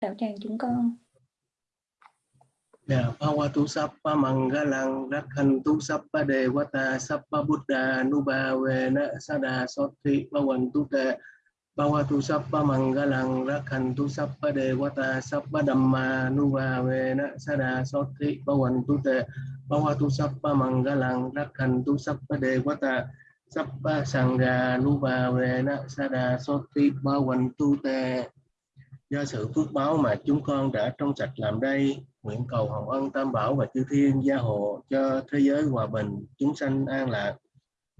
đạo tràng chúng con. Đà Phá Hoa Tu Sắp Phá Mằng Gá Lăng Rắc Hành Tu Sắp Phá Đề Quá ta Sắp Phá Bút Đà Nu Bà Về Nạ Sa Đà Sót Thị Phá Quần Tu Tệ Phá Hoa Tu Sắp Phá Mằng Gá Lăng Rắc Hành Tu Sắp Phá Đề Quá ta Sắp Phá Đầm Mà Nu Bà Về Nạ Sa Đà Sót Thị Phá Quần Tu Tệ Phá Hoa Tu Sắp Phá Mằng Gá Lăng Rắc Hành Tu Sắp Phá Đề Quá ta Sắp Phá Sàng Gà Nu Bà Về Nạ Sa Đà Sót Thị Phá Quần Tu Tệ Do sự phước báo mà chúng con đã trong sạch làm đây, nguyện cầu hồng ân tam bảo và chư thiên gia hộ cho thế giới hòa bình, chúng sanh an lạc.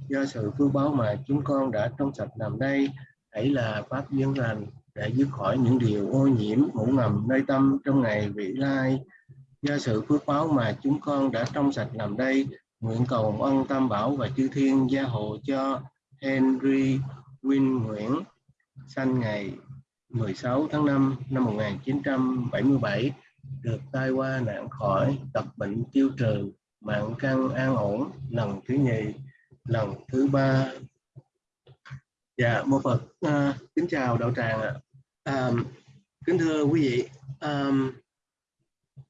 Do sự phước báo mà chúng con đã trong sạch làm đây, hãy là pháp nhân lành để dứt khỏi những điều ô nhiễm, ngủ ngầm, nơi tâm trong ngày vị lai. Do sự phước báo mà chúng con đã trong sạch làm đây, nguyện cầu hồng ân tam bảo và chư thiên gia hộ cho Henry Win Nguyễn. Sanh ngày 16 tháng 5 năm 1977 được tai qua nạn khỏi tập bệnh tiêu trừ mạng căn an ổn lần thứ nhì lần thứ ba dạ mô phật à, kính chào đạo tràng ạ à. kính thưa quý vị à,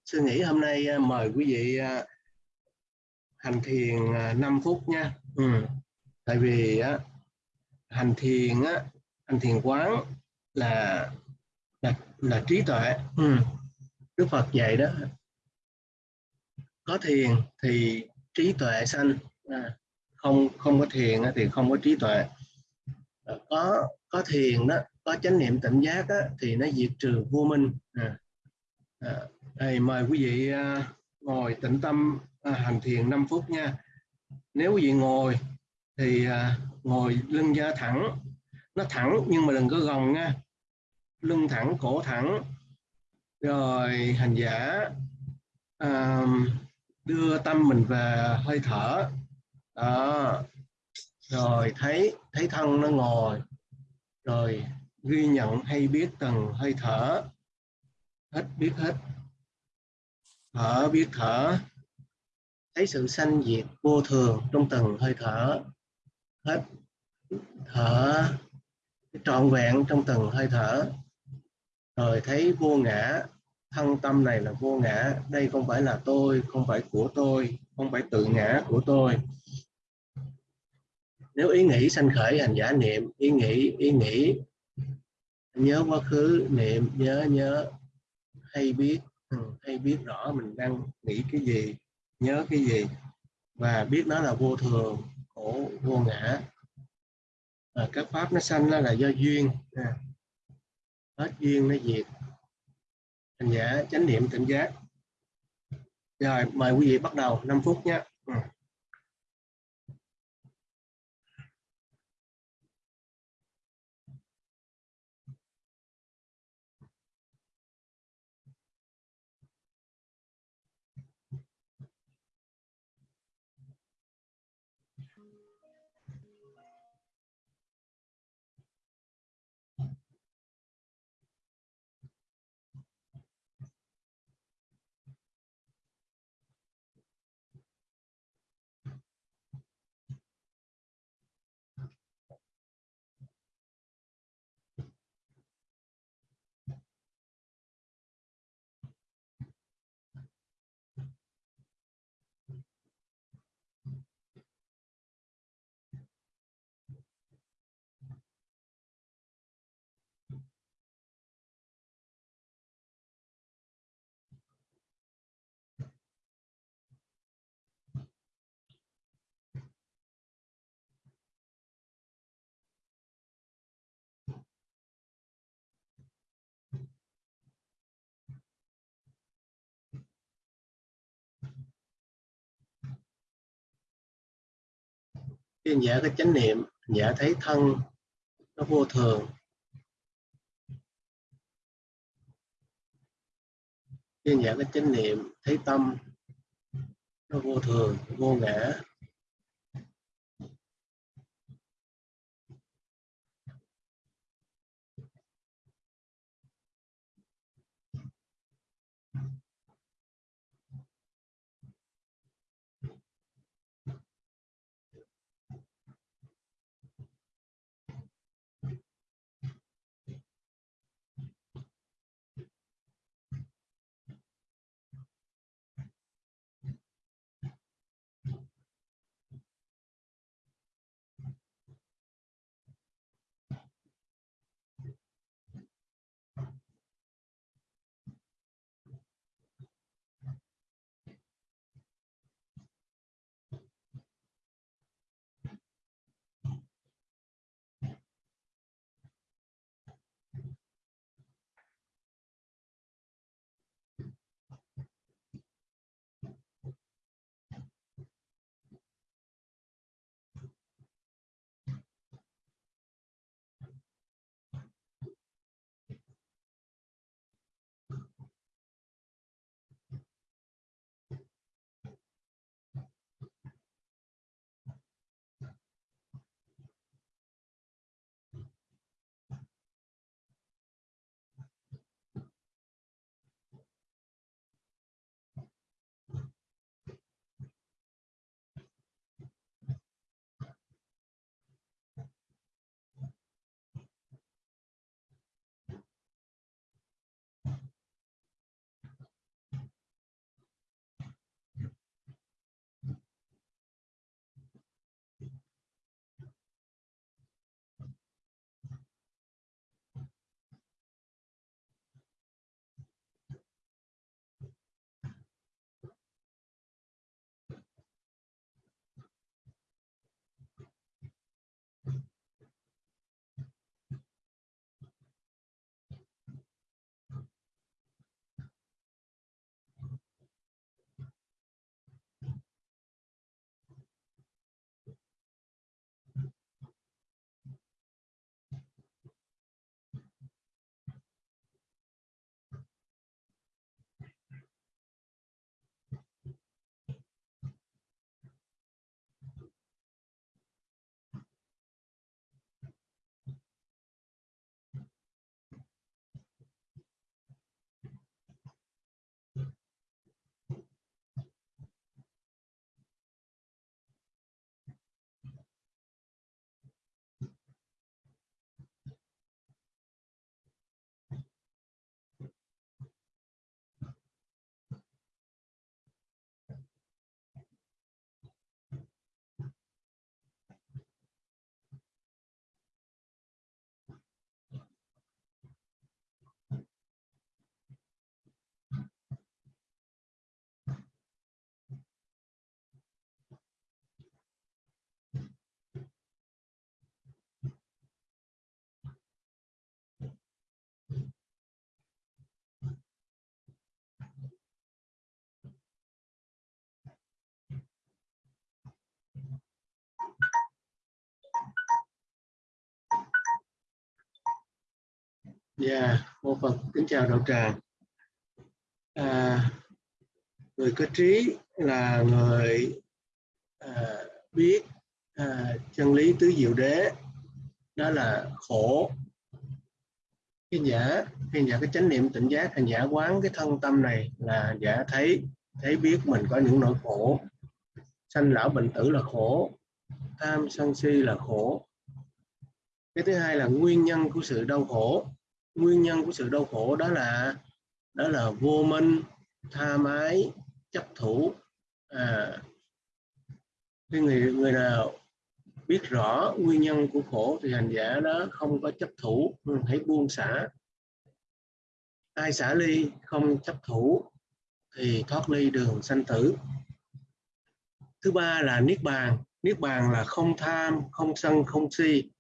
sư nghĩ hôm nay à, mời quý vị à, hành thiền à, 5 phút nha ừ. tại vì á, hành thiền á, hành thiền quán là là, là trí tuệ. Ừ. Đức Phật dạy đó có thiền thì trí tuệ sanh. À, không không có thiền thì không có trí tuệ. À, có có thiền đó có chánh niệm tỉnh giác đó, thì nó diệt trừ vô minh. À, à, đây, mời quý vị à, ngồi tĩnh tâm à, hành thiền 5 phút nha. Nếu quý vị ngồi thì à, ngồi lưng da thẳng. Nó thẳng nhưng mà đừng có gồng nha lưng thẳng cổ thẳng. Rồi hành giả à, đưa tâm mình về hơi thở. Đó. Rồi thấy thấy thân nó ngồi. Rồi ghi nhận hay biết từng hơi thở. Hết biết hết. Thở biết thở. Thấy sự sanh diệt vô thường trong từng hơi thở. Hết. Thở. Trọn vẹn trong từng hơi thở rồi thấy vô ngã thân tâm này là vô ngã. Đây không phải là tôi không phải của tôi không phải tự ngã của tôi. Nếu ý nghĩ sanh khởi hành giả niệm ý nghĩ ý nghĩ nhớ quá khứ niệm nhớ nhớ hay biết ừ, hay biết rõ mình đang nghĩ cái gì nhớ cái gì và biết nó là vô thường khổ vô ngã. À, các pháp nó sanh nó là do duyên. À, hết duyên nó diệt. Hành giả chánh niệm tỉnh giác. Rồi mời quý vị bắt đầu 5 phút nhé. Khi giả có chánh niệm giả thấy thân, nó vô thường. Khi giả có chánh niệm, thấy tâm, nó vô thường, vô ngã. Dạ, yeah, mô Phật kính chào đạo tràng. À, người có trí là người à, biết à, chân lý tứ diệu đế. Đó là khổ. Khi giả khi giả cái chánh niệm tỉnh giác hành giả quán cái thân tâm này là giả thấy thấy biết mình có những nỗi khổ. Sanh lão bệnh tử là khổ tham sân si là khổ. Cái thứ hai là nguyên nhân của sự đau khổ nguyên nhân của sự đau khổ đó là đó là vô minh tha mái chấp thủ. À, cái người người nào biết rõ nguyên nhân của khổ thì hành giả đó không có chấp thủ hãy buông xả. Ai xả ly không chấp thủ thì thoát ly đường sanh tử. Thứ ba là niết bàn. Niết bàn là không tham không sân không si.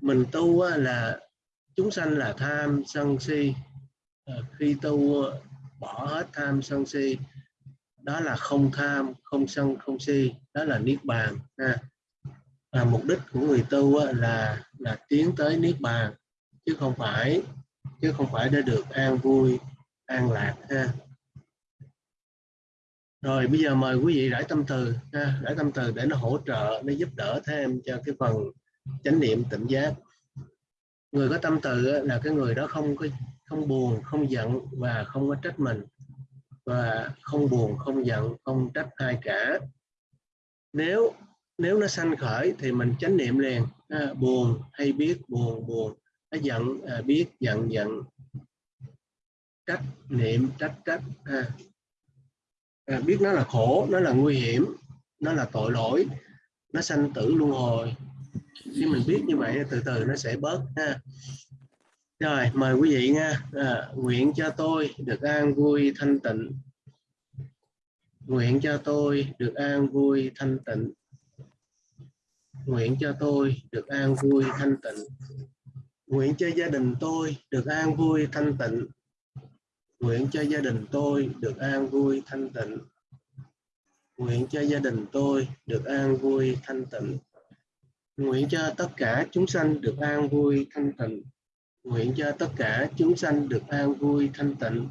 Mình tu là chúng sanh là tham sân si. Ờ, khi tu ờ, bỏ hết tham sân si đó là không tham không sân không si. Đó là niết bàn ha. Và mục đích của người tu ờ, là là tiến tới niết bàn chứ không phải chứ không phải để được an vui an lạc ha. Rồi bây giờ mời quý vị rải tâm từ ha, rải tâm từ để nó hỗ trợ nó giúp đỡ thêm cho cái phần chánh niệm tỉnh giác người có tâm từ là cái người đó không có không buồn không giận và không có trách mình. Và không buồn không giận không trách ai cả. Nếu nếu nó sanh khởi thì mình chánh niệm liền. À, buồn hay biết buồn buồn. Nó giận à, biết giận giận. Trách niệm trách trách à. À, biết nó là khổ nó là nguy hiểm nó là tội lỗi nó sanh tử luân hồi khi mình biết như vậy từ từ nó sẽ bớt ha. Rồi mời quý vị nha. À, nguyện cho tôi được an vui thanh tịnh. Nguyện cho tôi được an vui thanh tịnh. Nguyện cho tôi được an vui thanh tịnh. Nguyện cho gia đình tôi được an vui thanh tịnh. Nguyện cho gia đình tôi được an vui thanh tịnh. Nguyện cho gia đình tôi được an vui thanh tịnh nguyện cho tất cả chúng sanh được an vui thanh tịnh. Nguyện cho tất cả chúng sanh được an vui thanh tịnh.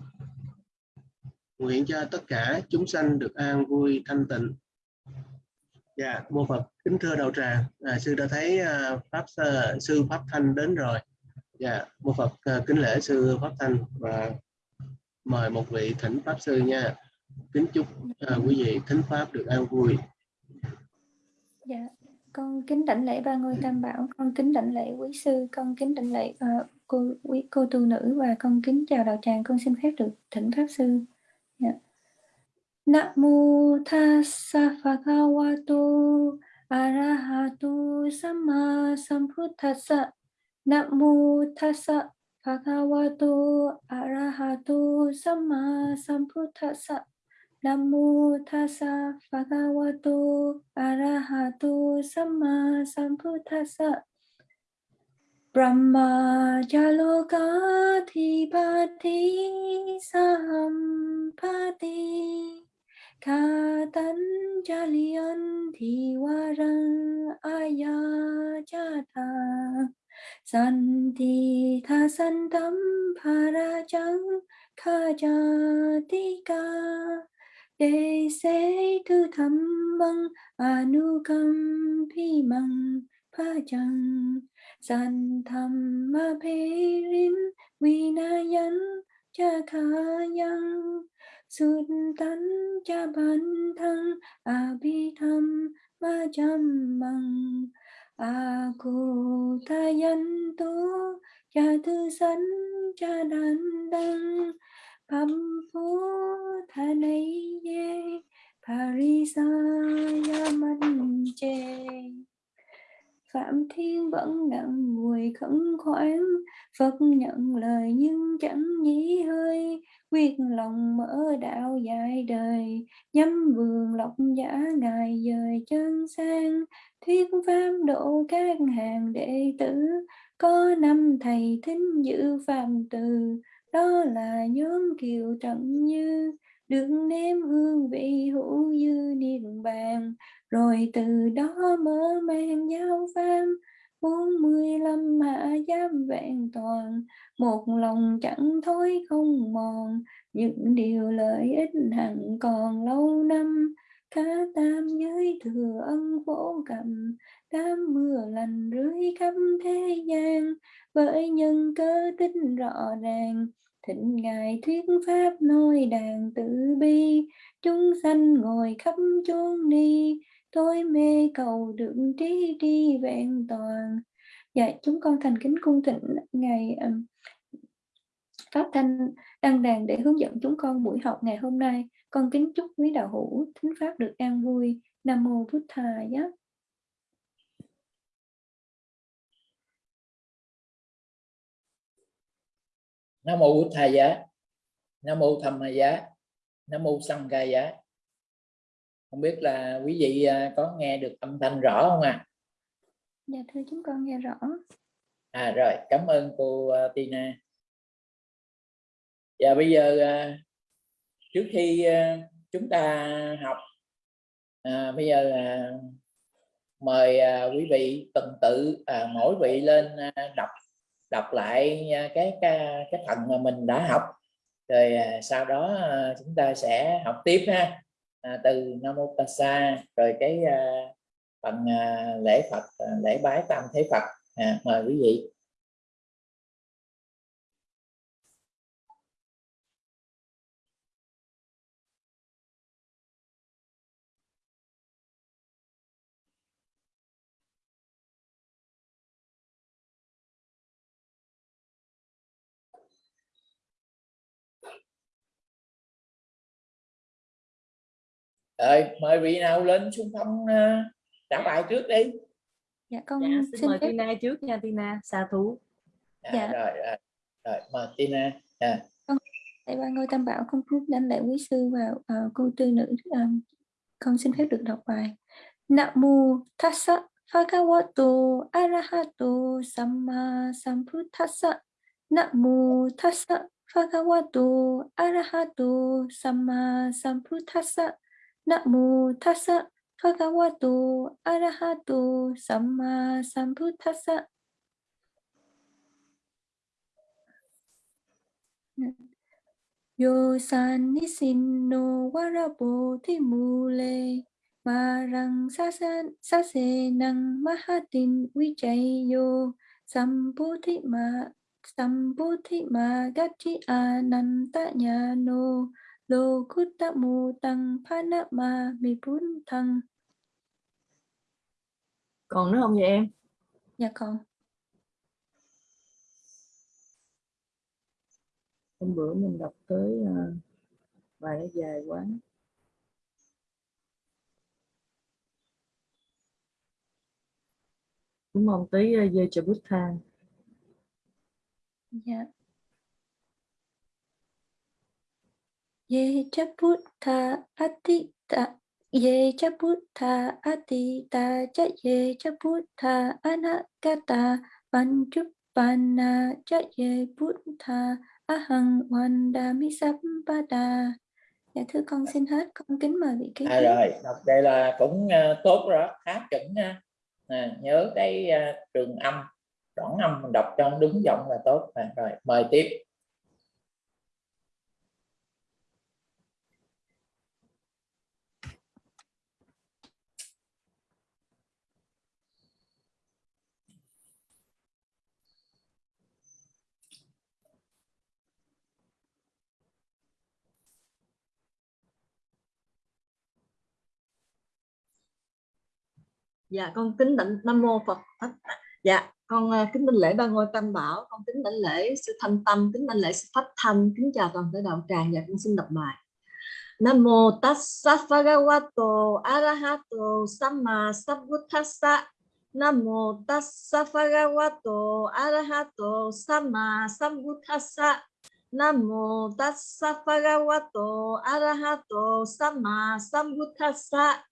Nguyện cho tất cả chúng sanh được an vui thanh tịnh. Dạ mô phật kính thưa đạo tràng. À, sư đã thấy uh, pháp uh, sư pháp thanh đến rồi. Dạ mô phật uh, kính lễ sư pháp thanh và mời một vị thỉnh pháp sư nha. Kính chúc uh, quý vị thính pháp được an vui. Dạ con kính đảnh lễ ba ngôi tam bảo. Con kính đảnh lễ quý sư. Con kính đảnh lễ uh, cô quý cô tu nữ. Và con kính chào đạo tràng. Con xin phép được thỉnh pháp sư. Yeah. Dạ. Namo tassa bhagavato arahato Samma sambuddhassa Namo tassa bhagavato arahato Samma sambuddhassa Namo thassa bhagavato arahato samma sambuddhassa. Brahma Jalokadhipati Sahampati Katan Jalian Thiwarang Ayajata Santi Thasantam Parajang Kajatika Đề sẽ thư thầm băng Anukam Pi pha chăng San tham ma phê rin Vinayan cha kha yang Sut tan cha ban thăng A à bi tham ma cham măng A à cô ta yan tu Cha thư san cha đàn đăng. Pham phú, tha này Parisa Phạm Thiên vẫn nặng mùi khẩn khoản, Phật nhận lời nhưng chẳng nhí hơi. Quyết lòng mở đạo dài đời, Nhắm vườn lộc giả ngài dời chân sang. Thuyết pháp độ các hàng đệ tử, Có năm thầy thính giữ phạm từ đó là nhóm kiều trận như đừng nếm hương vị hữu dư niết bàn rồi từ đó mở mang giáo pháp bốn mươi lăm hạ giám vẹn toàn. Một lòng chẳng thối không mòn, những điều lợi ích hẳn còn lâu năm. Cá tam giới thừa ân khổ cầm, đám mưa lành rưới khắp thế gian. Với nhân cơ tính rõ ràng thịnh ngài thuyết pháp nói đàn tự bi chúng sanh ngồi khắp chốn đi tôi mê cầu được trí đi vẹn toàn. Dạ chúng con thành kính cung thịnh ngày um, pháp thanh đăng đàn để hướng dẫn chúng con buổi học ngày hôm nay. Con kính chúc quý đạo hữu thính pháp được an vui. Nam mô bút thà yeah. Nam mô bút thà giá. Nam mô tham giá. Nam mô sanh ca giá. Không biết là quý vị à, có nghe được âm thanh rõ không ạ? À? dạ thưa chúng con nghe rõ. À rồi cảm ơn cô uh, Tina. Và bây giờ uh, trước khi uh, chúng ta học à, bây giờ là mời quý vị tuần tự uh, mỗi vị lên đọc đọc lại à, cái cái cái phần mà mình đã học. Rồi à, sau đó à, chúng ta sẽ học tiếp ha. À, từ nam mô tassa rồi cái à, phần à, lễ phật lễ bái tam thế phật. À, mời quý vị. Rồi mời vị nào lên xung phong uh, trả bài trước đi. Dạ con dạ, xin, xin mời phép... Tina trước nha Tina xa thú. À, dạ. rồi, rồi rồi mời Tina dạ. con tại ba ngôi tam bảo con phúc đánh lại quý sư và uh, cô tư nữ um, con xin phép được đọc bài. Nam mô Tassa Bhagavato Arahato Samma Sambuddhassa. Nam mô Tassa Bhagavato Arahato Samma Sambuddhassa Namo tassa bhagavato arahato samma sambuddhassa. Yo san nisin warabo timule marang sasan sase nang mahatin vijayo sambuddhi ma sambuddhi ma gati ananta nhano lô cút tá mù tăng phá nát ma mi bún thăng còn nữa không vậy em? Dạ còn. Hôm bữa mình đọc tới uh, bài nó dài quá. Đúng không? Tới uh, dê cho bút thang dạ ye cha buddha atita ye cha buddha atita cha ye cha buddha anagata panchuppana cha ye buddha ahang vandami sampada. Dạ thưa con xin hết con kính mời vị kế à, rồi đọc đây là cũng uh, tốt rồi khá chuẩn à, nhớ cái uh, trường âm đoạn âm mình đọc cho đúng giọng là tốt. À, rồi mời tiếp dạ con kính đảnh nam mô phật dạ con à, kính đảnh lễ ba ngôi tam bảo. Con kính đảnh lễ sư thanh tâm, kính đảnh lễ sư pháp thanh. Kính chào toàn thể đạo tràng. Dạ con xin đọc bài. Nam mô tassa bhagavato arahato samma sambuddhassa nam mô tassa bhagavato arahato samma sambuddhassa nam mô tassa bhagavato arahato samma sambuddhassa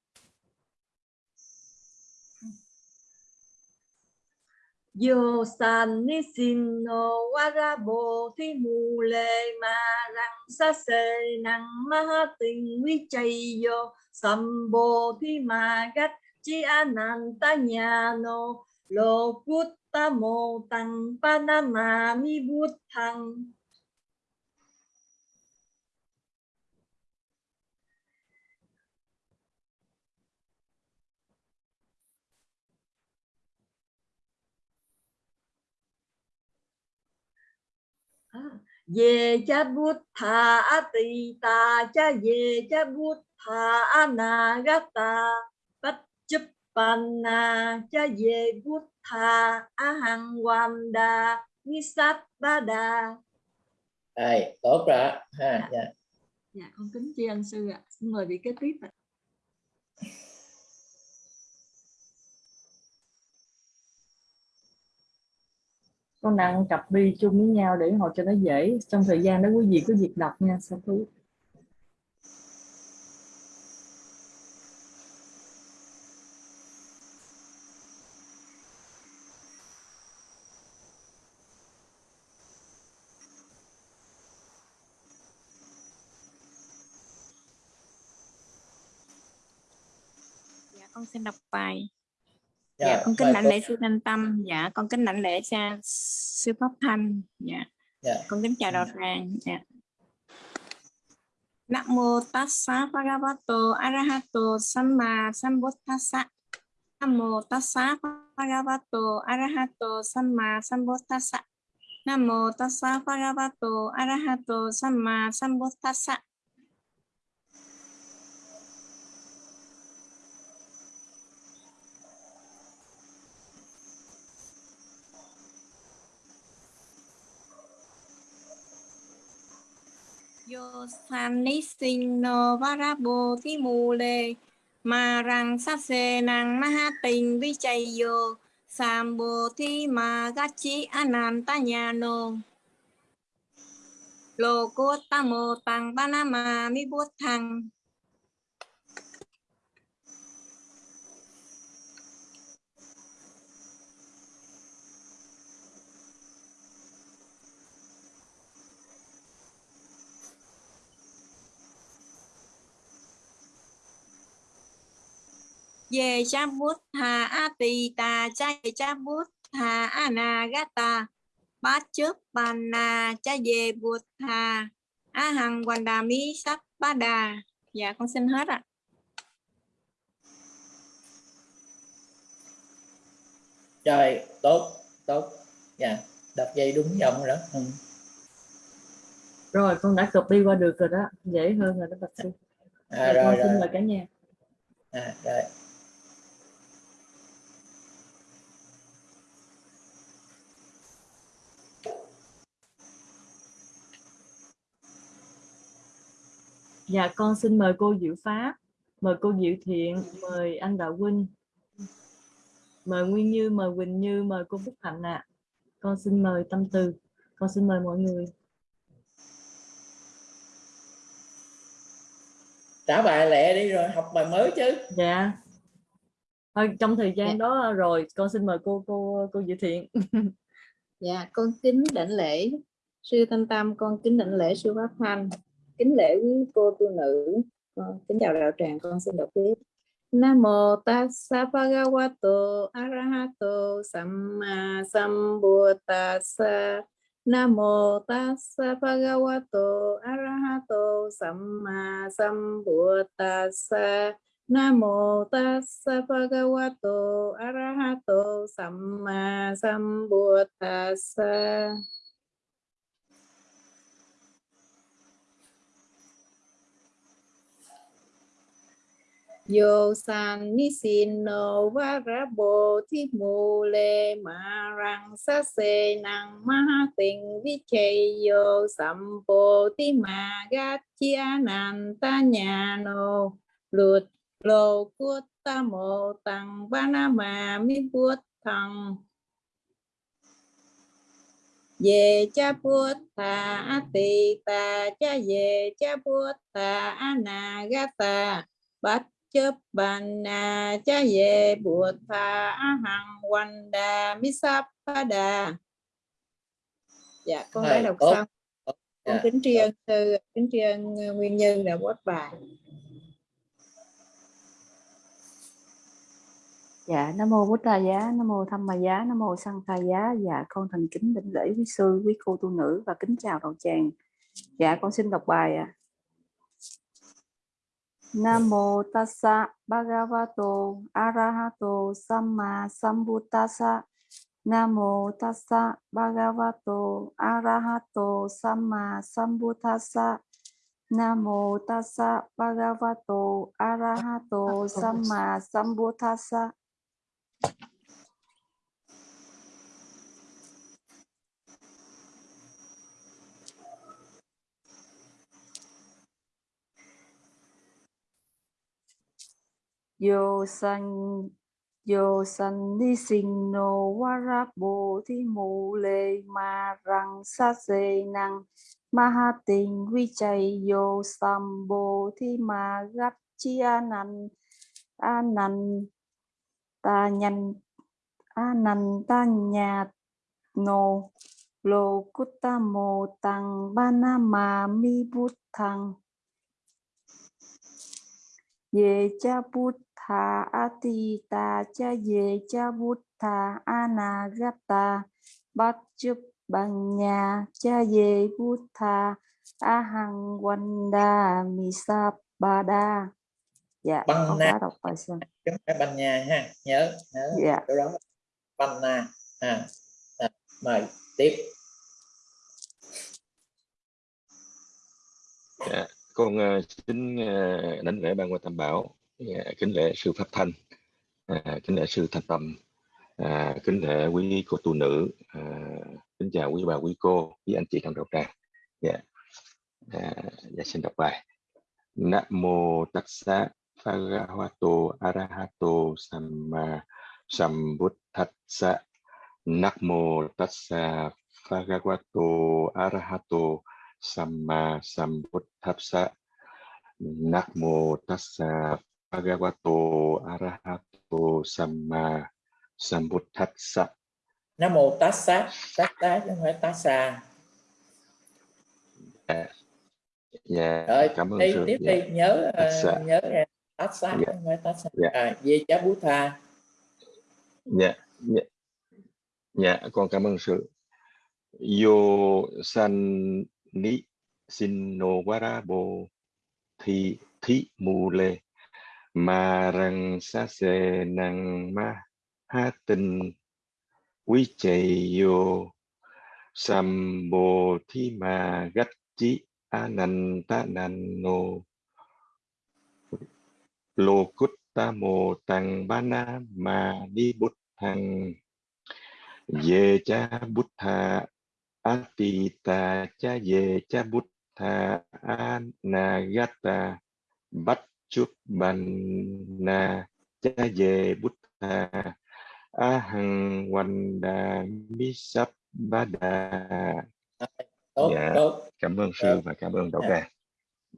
Yo san ni sin no, warabo thi mu le ma rang sa se nang ma tình vi chay yo. Sambo thi ma gắt chi ananta nya no, lo put ta mô tăng panama mi bút thăng. À, về cha bút thà tỳ ta cha về cha bút thà na gata bách chấp panna cha hoàn đà nisat ba đà. Rồi, tốt rồi ha Dạ. dạ. dạ con kính tri ân sư ạ. Xin mời vị kế tiếp ạ con đang cặp bi chung với nhau để họ cho nó dễ trong thời gian đó, quý vị cứ việc đọc nha sao thú Dạ con xin đọc bài. Rồi, Dạ con kính đảnh lễ sư Thanh Tâm. Dạ con kính đảnh lễ cha sư Pháp Thanh. Dạ Dạ. con kính chào đạo tràng. Dạ. Nam mô tassa bhagavato arahato samma sambuddhassa. Nam mô tassa bhagavato arahato samma sambuddhassa. Nam mô tassa bhagavato arahato samma sambuddhassa. Yo san ni sinh no varabo thi mù mà rằng sát xê năng ma ha tình vi chạy yo sam thi mà gát chi anan ta nhà nô lô cô ta mô tăng ba na ma mi bút thăng về cha bút hà a tỳ tà cha về cha bút hà a na gát tà bát trước bàn na cha về bút hà a hằng hoàn đà mi sắc ba đà dạ con xin hết ạ Rồi, tốt, tốt. Dạ, đọc dây đúng dòng rồi đó. Ừ. rồi con đã copy qua được rồi đó dễ hơn rồi đó bạch sư À, Rồi, rồi, con xin rồi. mời cả nhà À, rồi. Dạ con xin mời cô Diệu Pháp mời cô Diệu Thiện mời anh Đạo Huynh. Mời Nguyên Như mời Quỳnh Như mời cô Phúc Hạnh ạ. Con xin mời Tâm Từ con xin mời mọi người. Trả bài lẹ đi rồi học bài mới chứ. dạ. Thôi trong thời gian Dạ. đó rồi con xin mời cô cô cô Diệu Thiện. Dạ, con kính đảnh lễ sư Thanh Tâm, con kính đảnh lễ sư Pháp Thanh, kính lễ quý cô tu nữ, con kính chào đạo tràng, con xin đọc tiếp. Nam mô tassa bhagavato arahato samma sambuddhassa. Nam mô tassa bhagavato arahato samma sambuddhassa. Nam mô tassa bhagavato arahato samma sambuddhassa. Yo san ni sin no varabo thi mu le ma rang sa se nang ma tình vi che yo sam po ti ma ga chia nan ta nhà no. Lut lô cút ta mô tăng ba na ma mi bút thăng về cha bút ta a tỳ ta cha về cha bút ta a na ga ta bát chấp bàn na cha về bụt thà a hằng quanh đà mi sắp pa đà dạ con đã đọc xong con Dạ, kính tri ân sư kính tri ân nguyên nhân đã post bài Dạ, Nam mô Bút Đà Giá, Nam mô Tham Ma Giá, Nam mô Sang Tha Giá. Dạ, con thành kính đảnh lễ quý sư, quý cô tu nữ và kính chào đạo tràng. Dạ, con xin đọc bài ạ. Nam mô Tassa Bhagavato Arahato Samma Sambuddhassa. Nam mô Tassa Bhagavato Arahato Samma Sambuddhassa. Nam mô Tassa Bhagavato Arahato Samma Sambuddhassa. Yo san yo san ni sinh no warabo thi mu le ma rang sa se năng ma ha tình vi chay yo sam thi ma gắt chi anan anan ta nhan anan ta nhạt no. Lo ta mô tăng ba na ma mi bút thăng ye cha bút tha atita cha ye cha bút tha anagata bát chúc bằng nhà cha ye bút tha ahang wanda misabada dạ Bằng đã đọc bài xong không phải banh nha ha nhớ nhớ. Dạ. Chỗ đó banh na à, à, mời tiếp. Dạ, con ờ, xin ờ, đảnh lễ ban quan tam bảo Dạ, kính lễ sư pháp thanh. À, kính lễ sư thanh tâm. À, kính lễ quý cô tu nữ. À, kính chào quý bà quý cô quý anh chị trong đạo tràng dạ. À, dạ xin đọc bài. Nam mô Tassa phagavato Arahato Samma Sambuddhassa Nam mô Tassa phagavato Arahato Samma Sambuddhassa Nam mô Tassa Bhagavato Arahato Samma Sambuddhassa nam mô tassa tassa chứ không phải tassa Dạ, rồi cảm ơn sư. tiếp Dạ. đi nhớ ờ, Tassa. nhớ nha tassa chứ Dạ. không phải tassa Dạ. à, về cha bút tha Dạ, dạ, dạ, con cảm ơn sự. Yo san ni sin no warabo thi thi mù lê ma răng sa se năng ma ha tinh, quý chạy vô. Sam bồ thi ma gắt chi a nan ta nan no lô cút ta mô tăng ba na ma ni bút thăng ye cha bút tha atita cha ye cha bút tha anagata bát chúc ban na cha ye bút tha ahang wanda misap bada tốt Dạ. tốt cảm ơn sư Rồi. và cảm ơn đạo Dạ. tràng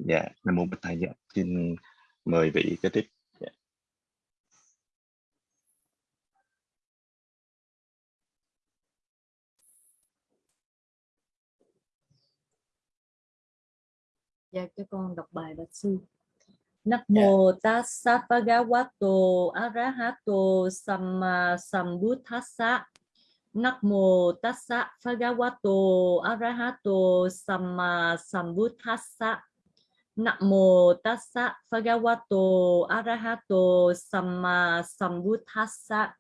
dạ nam mô bích thầy dạ xin mời vị kế tiếp dạ. Dạ cho con đọc bài bạch sư. Dạ. Nam mô Tassa Bhagavato Arahato Samma Sambuddhassa. Nam mô Tassa Bhagavato Arahato Samma Sambuddhassa. Nam mô Tassa Bhagavato Arahato Samma Sambuddhassa.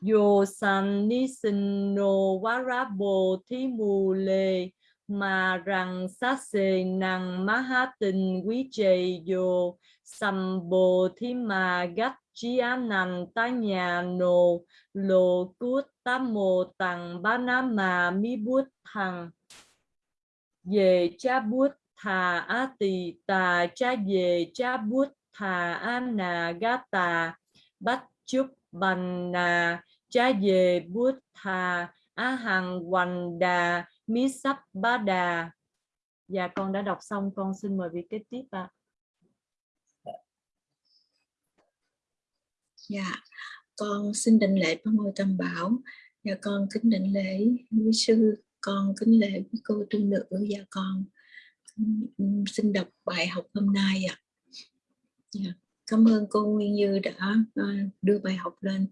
Yo san ni sin no warabo thi mù lê mà rằng sát sê năng má ha tình quý trề vô sầm bồ thi mà gắt chi á nằm ta nhà nô lô cút ta mô tặng ba na mà mi bút thằng về cha bút thà á tỳ tà cha về cha bút thà á nà gá tà bách chúc bành nà cha về bút thà á hằng hoành đà mí sắp ba đà dạ con đã đọc xong con xin mời vị kế tiếp ạ Dạ, con xin định lễ ba ngôi tam bảo. Dạ con kính định lễ quý sư, con kính lễ quý cô tu nữ và con xin đọc bài học hôm nay ạ. Dạ, cảm ơn cô Nguyên Như đã à, đưa bài học lên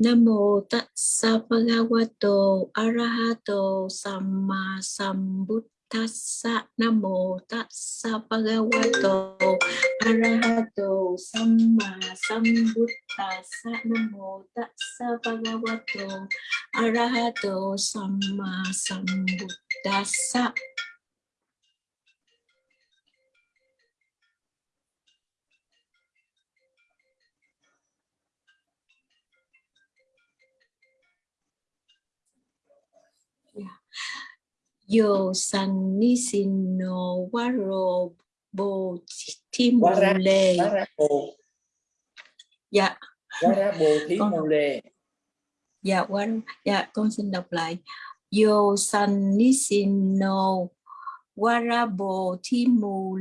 Nam mô Tassa Bhagavato Arahato Samma Sambuddhassa Nam mô Tassa Bhagavato Arahato Samma Sambuddhassa Nam mô Tassa Bhagavato Arahato Samma Sambuddhassa Yo san ni sin no waro bo bồ Dạ, mù lề dạ quá dạ con xin đọc lại. Yo san ni sin no warabo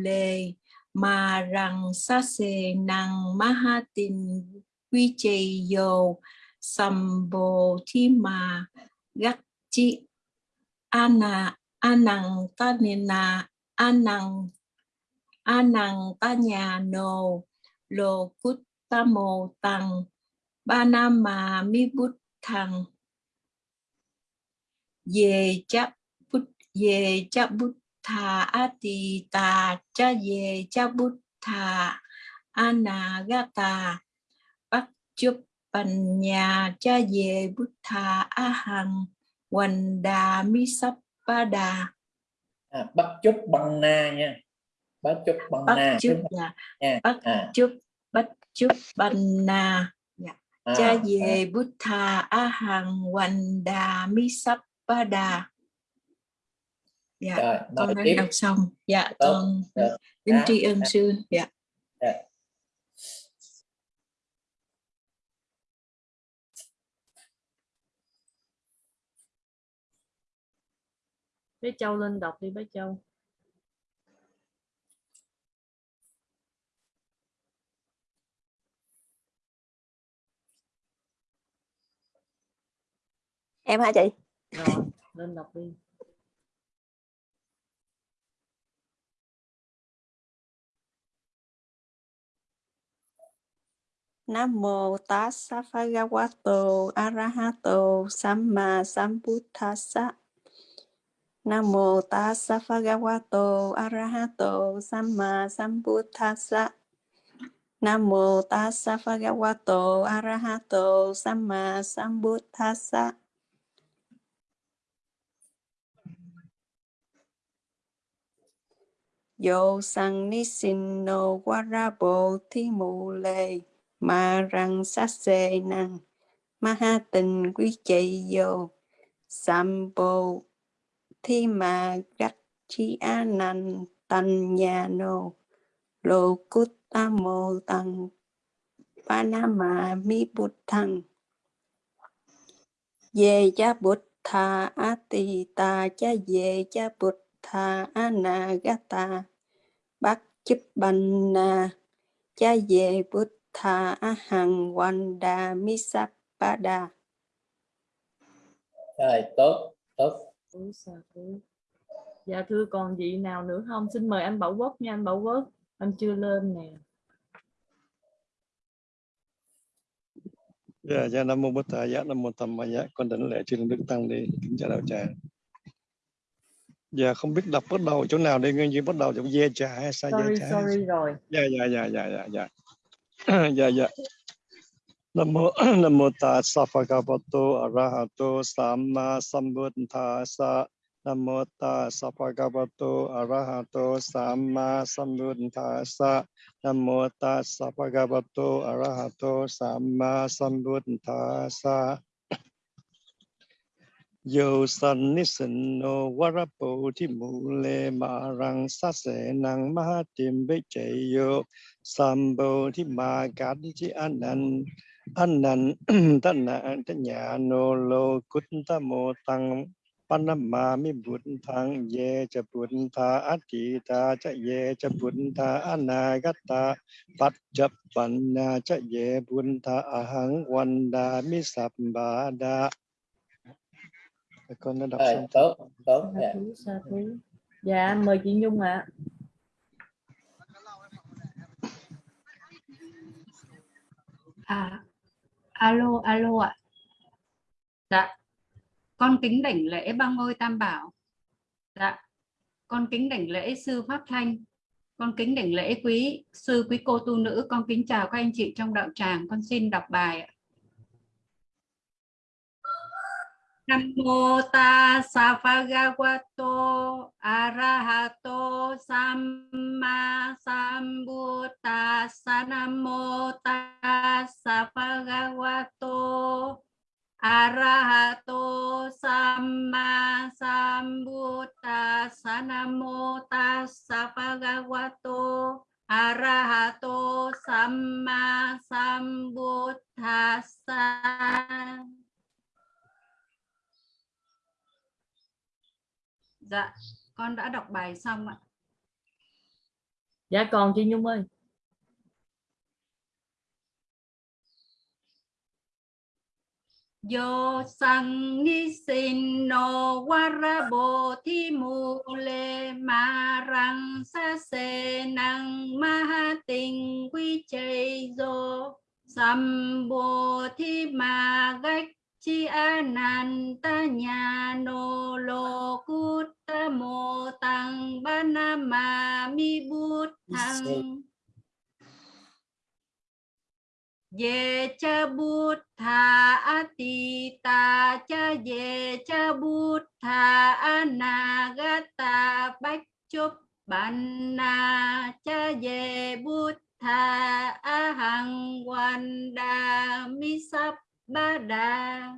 lề mà rằng sa se năng mahatin quy trì yo sambo thi mà gắt chi ana, anang tanina, anang anang tanya no lo kuttamo tăng banama mi bút thằng về chấp bút về chấp bút thà ati ta cha về chấp bút thà anagata. Bắt chấp bành nhà cha về bút thà a hằng Hoành đà mi sắp ba đà à, bắt chúc bằng na nha. Bắt chúc bằng bắt na chúc là nha bắt à, chúc bắt chúc bành na. À, cha à, về bút thà a hằng hoành đà mi sắp ba đà dạ rồi con đã đọc xong. Dạ Tốt, con kính À, tri ân à. sư. Dạ. Dạ. Bé châu lên đọc đi bé châu. Em hả chị? Rồi lên đọc đi. Nam mô Tassa Bhagavato Arahato Samma Sambuddhassa Nam mô Tassa Bhagavato Arahato Samma Sambuddhassa. Nam mô Tassa Bhagavato Arahato Samma Sambuddhassa. Yo sang ni sin no warabo thi mù lê ma răng sát xê năng ma ha tình quý chạy vô sambo thi ma gắt chi a nan tan nhà nô lô cút ta mô tăng panama mi bút thăng về cha bút tha a ta cha về cha bút tha anagata bát chấp ban na cha về bút tha a hằng ba misapada rồi, tốt tốt. Thế? dạ thưa còn vị nào nữa không xin mời anh Bảo Quốc nha anh Bảo Quốc anh chưa lên nè Dạ, dạ Nam Mô Bổn Thầy, dạ Nam Mô Tham Ma Dạ, con đảnh lễ chư Đức Tăng đi, kính chào đạo tràng. Dạ, không biết đọc bắt đầu chỗ nào đây, nguyên như bắt đầu chỗ dê trà hay sao dê trà? sorry rồi Dạ, dạ, dạ, dạ, dạ, dạ. dạ, dạ. นโมนโมตัสสะภะคะวะโตอะระหะโตสัมมาสัมพุทธัสสะนโมตัสสะภะคะวะโตอะระหะโตสัมมาสัมพุทธัสสะนโมตัสสะภะคะวะโตอะระหะโตสัมมาสัมพุทธัสสะโยสันนิสนโนวรปูทิมูเลมารังสัเสนังมหาติมเบเจโยสัมโบทิมากัดทิอันนัน na ta nya no lo kut ta mo tang panama mi thang ye cha bút tha ati ta cha ye cha tha anagata pat chap pan na cha ye bút tha ahang wanda mi sap ba da con đã đọc rồi xong tốt tốt dạ. dạ mời chị Nhung ạ. À, alo, alo ạ. Dạ, con kính đảnh lễ ba ngôi tam bảo. Dạ, con kính đảnh lễ sư Pháp Thanh. Con kính đảnh lễ quý sư quý cô tu nữ. Con kính chào các anh chị trong đạo tràng. Con xin đọc bài ạ. Nam mô tassa bhagavato arahato samma sambuddhassa Nam mô tassa bhagavato arahato samma sambuddhassa Nam mô tassa bhagavato arahato samma sambuddhassa Dạ, con đã đọc bài xong ạ. Dạ còn chị Nhung ơi. Yo sang ni sin no warabo thi mu le ma rang sa se nang ma ha tình quy chay do sambo thi ma gách chi ananta nô lô cút mô tăng ba na ma mi bút thăng ye cha bút tha ati ta cha ye cha bút tha anagata bách chúc ban na cha ye bút tha a hằng quan đa mi sắp ba đa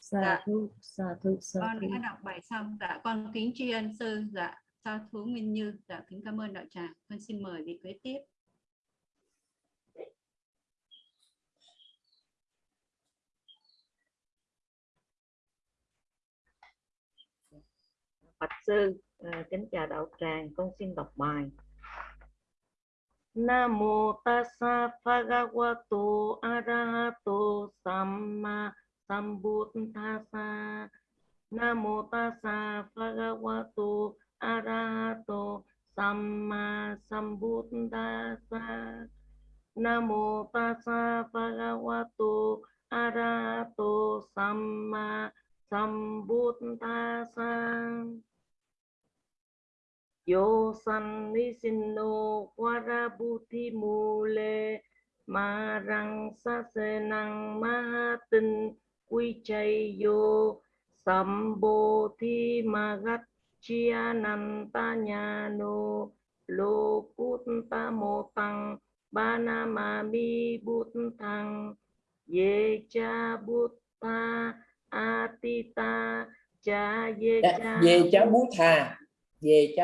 Sa Dạ. thú, sa thú, sa con đã đọc bài xong. Dạ con kính tri ân sư. Dạ sa thú nguyên như. Dạ kính cảm ơn đạo tràng. Con xin mời vị kế tiếp. Bạch sư, à, kính chào đạo tràng, con xin đọc bài namo tassa bhagavato arahato samma sambuddhassa. Namo tassa bhagavato arahato samma sambuddhassa. Namo tassa bhagavato arahato samma sambuddhassa. Yo san ni sin no warabuti mule marang sa se nang ma tin quy chay yo sambo thi magat chia nan ta nhà no lo cút ta mô tăng ba na ma mi bút thăng ye cha bút ta atita cha ye Dạ, cha về cháu Bút bút tì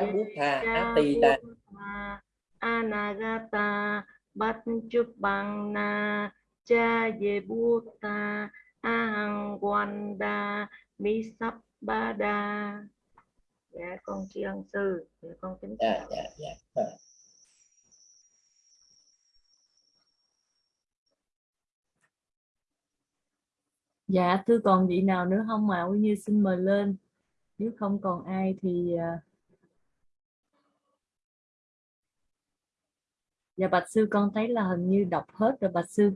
ta Buddha Anagata Bát Chúc Bằng Na Cha Ye Buddha Ahang Wanda Mi Sắp Ba Đa. Dạ con tri ân sư Dạ con kính dạ chào. dạ dạ Rồi. Dạ thưa còn vị nào nữa không? Mà Quy Như xin mời lên. Nếu không còn ai thì Dạ bạch sư con thấy là hình như đọc hết rồi bạch sư.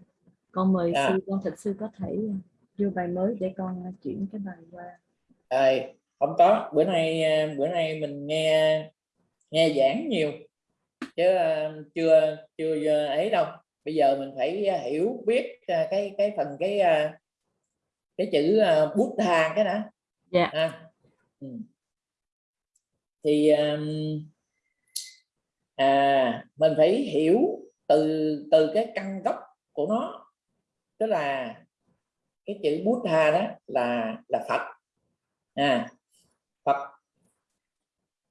Con mời Dạ. sư con thật sư có thể vô bài mới để con à, chuyển cái bài qua. Rồi, không có. Bữa nay à, bữa nay mình nghe nghe giảng nhiều chứ à, chưa chưa ấy đâu. Bây giờ mình phải à, hiểu biết à, cái cái phần cái à, cái chữ à, Buddha cái đã. Dạ. À, ừ. thì um, à, mình phải hiểu từ từ cái căn gốc của nó. Tức là cái chữ Buddha đó là là Phật. À, Phật.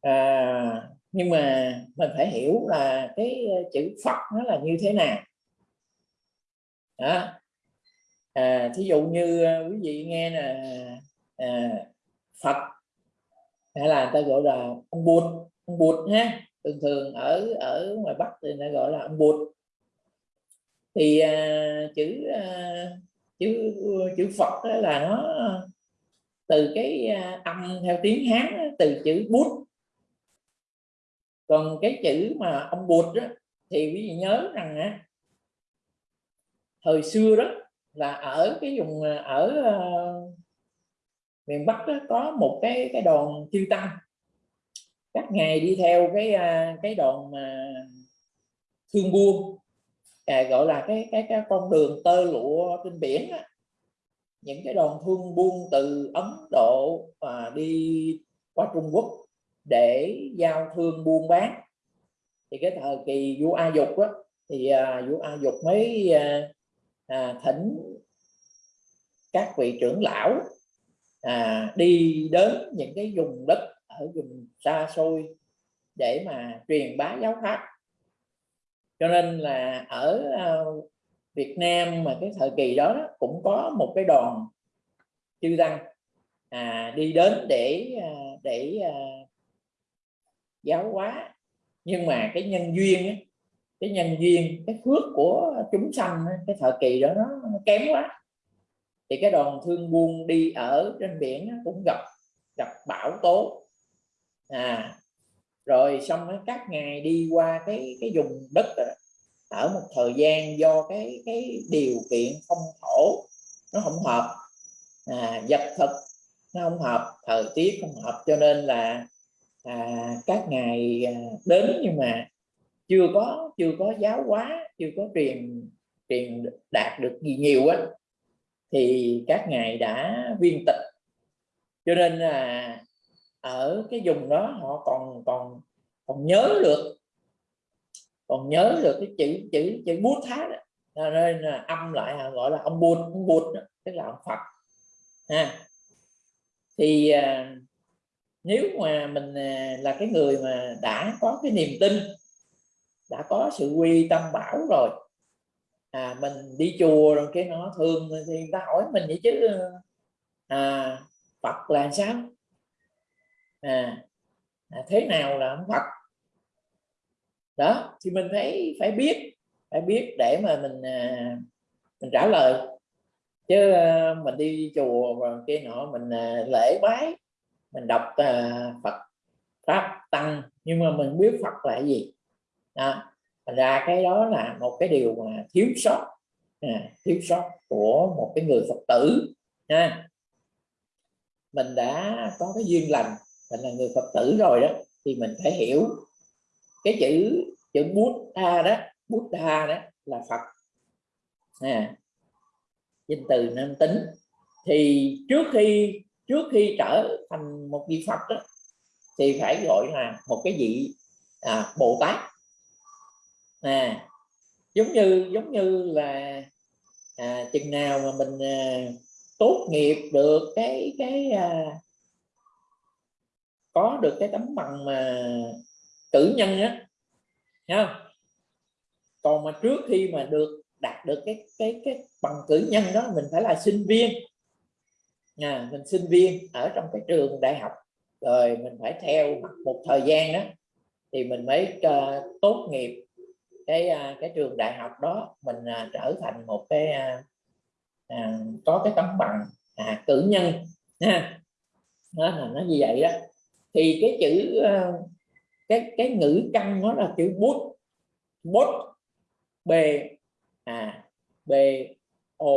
À, nhưng mà mình phải hiểu là cái ờ, chữ Phật nó là như thế nào. Đó. À, thí dụ như ờ, quý vị nghe là à, Phật hay là người ta gọi là ông Bụt ông Bụt ha thường thường ở ở ngoài Bắc thì người ta gọi là ông Bụt thì à, chữ à, chữ chữ Phật đó là nó từ cái à, âm theo tiếng Hán đó, từ chữ bút. Còn cái chữ mà ông bụt đó thì quý vị nhớ rằng á, thời xưa đó là ở cái vùng à, ở uh, miền Bắc đó, có một cái cái đoàn chư tăng các ngài đi theo cái à, cái đoàn mà thương buôn à, gọi là cái cái cái con đường tơ lụa trên biển đó. những cái đoàn thương buôn từ Ấn Độ và đi qua Trung Quốc để giao thương buôn bán thì cái thời kỳ vua A Dục đó, thì à, vua A Dục mới à, à, thỉnh các vị trưởng lão à, đi đến những cái vùng đất ở vùng xa xôi để mà truyền bá giáo pháp. Cho nên là ở ờ, Việt Nam mà cái thời kỳ đó, đó cũng có một cái đoàn chư tăng à, đi đến để ờ, để à, giáo hóa. Nhưng mà cái nhân duyên ấy, cái nhân duyên cái phước của chúng sanh cái thời kỳ đó nó kém quá. Thì cái đoàn thương buôn đi ở trên biển cũng gặp gặp bão tố à rồi xong các ngày đi qua cái cái vùng đất đó, ở một thời gian do cái cái điều kiện phong thổ nó không hợp. À, vật thực nó không hợp thời tiết không hợp cho nên là à, các ngày à, đến nhưng mà chưa có chưa có giáo hóa chưa có truyền truyền đạt được gì nhiều á thì các ngài đã viên tịch. Cho nên là ở cái vùng đó họ còn còn còn nhớ được còn nhớ được cái chữ chữ chữ bút thái đó nên là âm lại gọi là ông bút ông bút đó, tức là ông phật ha. Thì à, nếu mà mình à, là cái người mà đã có cái niềm tin đã có sự quy tâm bảo rồi à mình đi chùa rồi cái nó thường thì người ta hỏi mình vậy chứ à Phật là sao? À, à thế nào là ông Phật đó thì mình phải phải biết phải biết để mà mình à, mình trả lời. Chứ à, mình đi chùa và cái nọ mình à, lễ bái mình đọc à, Phật pháp tăng nhưng mà mình biết Phật là gì? Đó. Thành ra cái đó là một cái điều mà thiếu sót à, thiếu sót của một cái người Phật tử nha. Mình đã có cái duyên lành mình là người Phật tử rồi đó thì mình phải hiểu. Cái chữ chữ Buddha đó Buddha đó là Phật. À, danh từ nam tính. Thì trước khi trước khi trở thành một vị Phật đó, thì phải gọi là một cái vị à, Bồ Tát. À, giống như giống như là à, chừng nào mà mình à, tốt nghiệp được cái cái à, có được cái tấm bằng mà cử nhân á ha còn mà trước khi mà được đạt được cái cái cái bằng cử nhân đó mình phải là sinh viên. À, mình sinh viên ở trong cái trường đại học rồi mình phải theo một thời gian đó thì mình mới uh, tốt nghiệp cái uh, cái trường đại học đó mình uh, trở thành một cái uh, uh, có cái tấm bằng à, cử nhân ha. Đó là nó như vậy đó thì cái chữ ờ, cái cái ngữ căn nó là chữ bút. Bút. B. À b, o,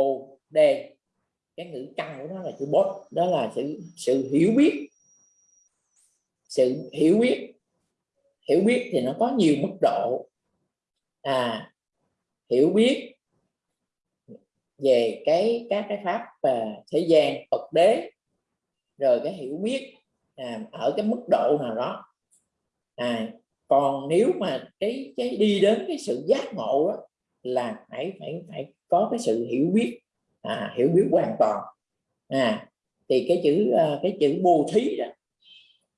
d. Cái ngữ căn của nó là chữ bút. Đó là sự sự hiểu biết. Sự hiểu biết. Hiểu biết thì nó có nhiều mức độ. À hiểu biết về cái, các cái pháp và thế gian, Phật đế. Rồi cái hiểu biết à, ở cái mức độ nào đó. À, còn nếu mà cái cái đi đến cái sự giác ngộ đó, là phải phải phải có cái sự hiểu biết à, hiểu biết hoàn toàn. À thì cái chữ à, cái chữ bồ thí đó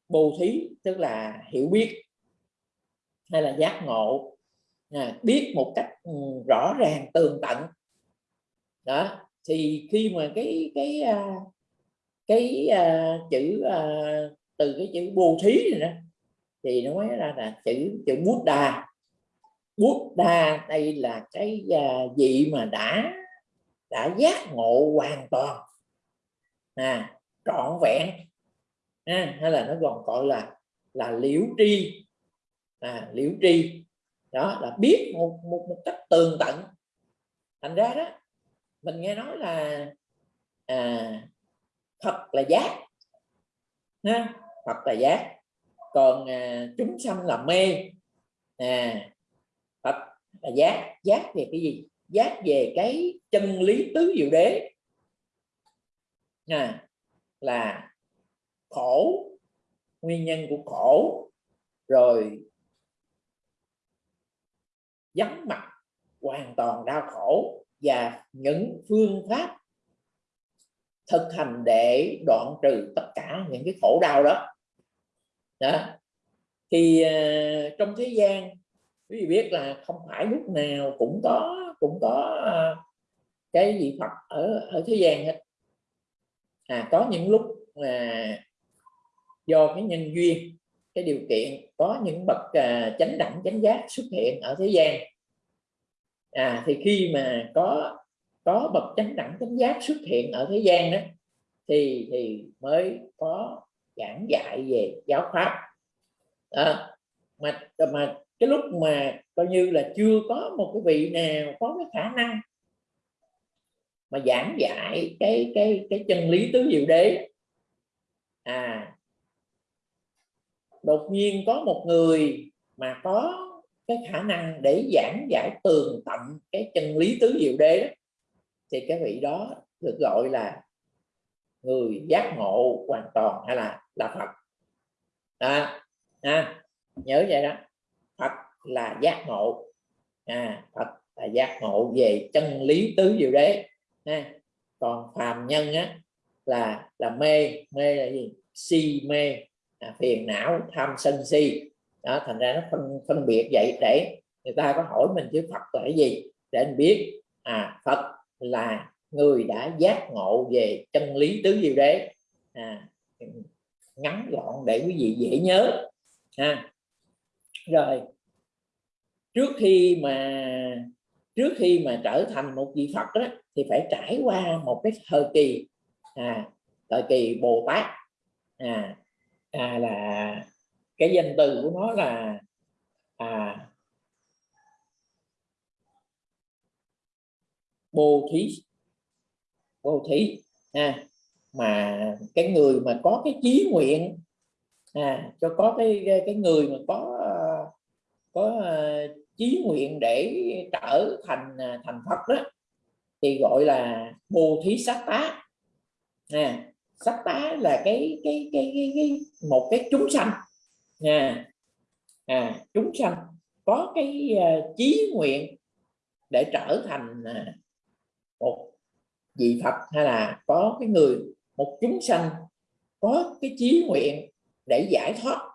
bồ thí tức là hiểu biết hay là giác ngộ à, biết một cách ừ, rõ ràng tường tận. Đó thì khi mà cái cái à, cái à, chữ à, từ cái chữ bồ thí này nè thì nói ra là chữ chữ bút đà bút đà đây là cái à, vị mà đã đã giác ngộ hoàn toàn à, trọn vẹn à, hay là nó còn gọi là là liễu tri à, liễu tri. Đó là biết một, một, một cách tường tận. Thành ra đó mình nghe nói là à, Phật là giác. Ha Phật là giác. Còn à, chúng sanh là mê. À Phật là giác. Giác về cái gì? Giác về cái chân lý tứ diệu đế. À, là khổ nguyên nhân của khổ. Rồi vắng mặt hoàn toàn đau khổ và những phương pháp thực hành để đoạn trừ tất cả những cái khổ đau đó, đó. thì uh, trong thế gian quý vị biết là không phải lúc nào cũng có cũng có uh, cái vị Phật ở ở thế gian hết. À có những lúc mà do cái nhân duyên cái điều kiện có những bậc uh, chánh đẳng chánh giác xuất hiện ở thế gian. À thì khi mà có có bậc chánh đẳng chánh giác xuất hiện ở thế gian đó thì thì mới có giảng dạy về giáo pháp. À, mà mà cái lúc mà coi như là chưa có một cái vị nào có cái khả năng mà giảng dạy cái cái cái chân lý tứ diệu đế. À đột nhiên có một người mà có cái khả năng để giảng giải tường tận cái chân lý tứ diệu đế đó, thì cái vị đó được gọi là người giác ngộ hoàn toàn hay là là Phật. À, à, nhớ vậy đó. Phật là giác ngộ. À, Phật là giác ngộ về chân lý tứ diệu đế. À, còn phàm nhân á là là mê. Mê là gì? Si mê. À, phiền não tham sân si. Đó thành ra nó phân phân biệt vậy để người ta có hỏi mình chữ Phật là cái gì? Để anh biết. À Phật là người đã giác ngộ về chân lý tứ diệu đế. À, ngắn gọn để quý vị dễ nhớ. Ha rồi trước khi mà trước khi mà trở thành một vị Phật đó, thì phải trải qua một cái thời kỳ à, thời kỳ Bồ Tát. À, à, là cái danh từ của nó là à, bồ thí. Bồ thí à, mà cái người mà có cái chí nguyện à, cho có cái cái người mà có có ờ, chí nguyện để trở thành à, thành Phật đó thì gọi là bồ thí sát tá. À, sát tá là cái cái cái, cái, cái một cái chúng sanh à, à chúng sanh có cái uh, chí nguyện để trở thành uh, một vị Phật hay là có cái người một chúng sanh có cái chí nguyện để giải thoát.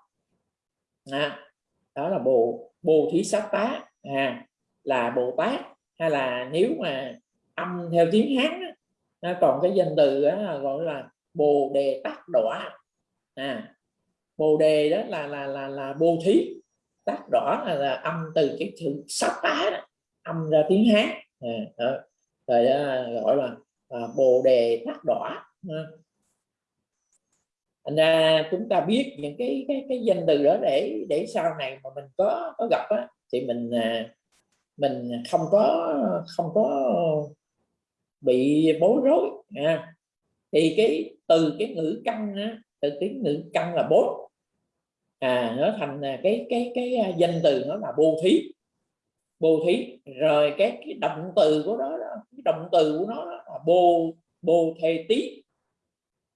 À, đó là bồ bồ thí sát tá à, là bồ tát hay là nếu mà âm theo tiếng hán á, à, còn cái danh từ đó gọi là bồ đề tác đọa. À, bồ đề đó là là là là bồ thí tác đỏ là, là âm từ cái chữ sát tá đó, âm ra tiếng hán. À, đó rồi à, gọi là à, bồ đề tát đỏ. Anh thành ra chúng ta biết những cái cái cái danh từ đó để để sau này mà mình có có gặp á, thì mình à, mình không có không có bị bối rối à. thì cái từ cái ngữ căn á, từ cái ngữ căn là bốn. À nó thành cái cái cái danh từ nó là bố thí bồ thí. Rồi cái cái động từ của nó cái động từ của nó là bồ bồ thề tí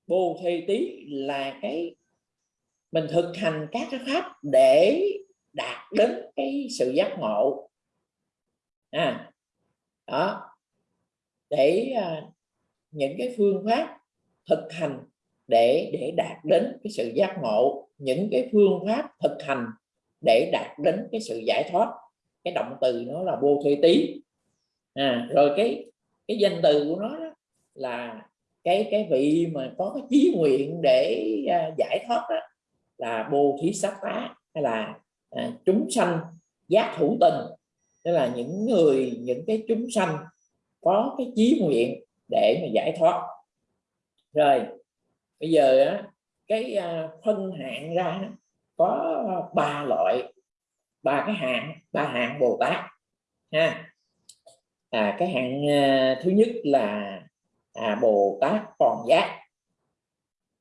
bồ thề tí là cái mình thực hành các cái pháp để đạt đến cái sự giác ngộ. À đó. Để à, những cái phương pháp thực hành để để đạt đến cái sự giác ngộ. Những cái phương pháp thực hành để đạt đến cái sự giải thoát cái động từ nó là vô thuê tí. À, rồi cái cái danh từ của nó đó là cái cái vị mà có cái chí nguyện để à, giải thoát đó là bồ thí sát tá hay là à, chúng sanh giác thủ tình. Tức là những người những cái chúng sanh có cái chí nguyện để mà giải thoát. Rồi bây giờ á, cái à, phân hạng ra có ba loại ba cái hạng ba hạng bồ tát ha. À, cái hạng à, thứ nhất là à, bồ tát còn giác.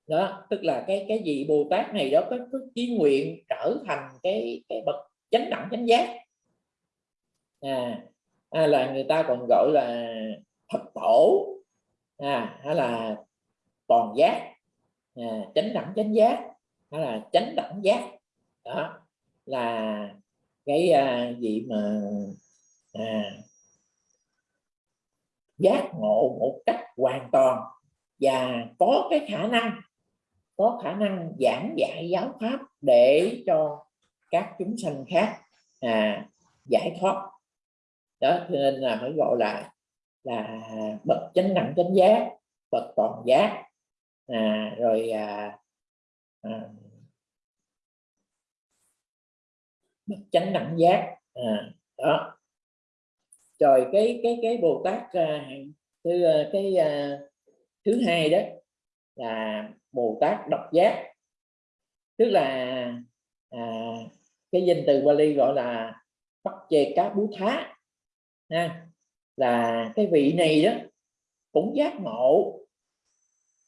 Đó tức là cái cái gì bồ tát này đó có, có chí nguyện trở thành cái cái bậc chánh đẳng chánh giác. À, à là người ta còn gọi là thật tổ à hay là toàn giác. À, chánh đẳng chánh giác hay là chánh đẳng giác. Đó là cái à, gì mà à, giác ngộ một cách hoàn toàn và có cái khả năng có khả năng giảng dạy giáo pháp để cho các chúng sanh khác à, giải thoát. Đó cho nên là mới gọi là là bậc chánh đẳng chánh giác bậc toàn giác. À, rồi à, à, bậc chánh đẳng giác. À, đó. Rồi cái cái cái bồ tát à, thứ à, cái à, thứ hai đó là bồ tát độc giác. Tức là à, cái danh từ Bali gọi là bắt chê cá bú thá ha. Là cái vị này đó cũng giác ngộ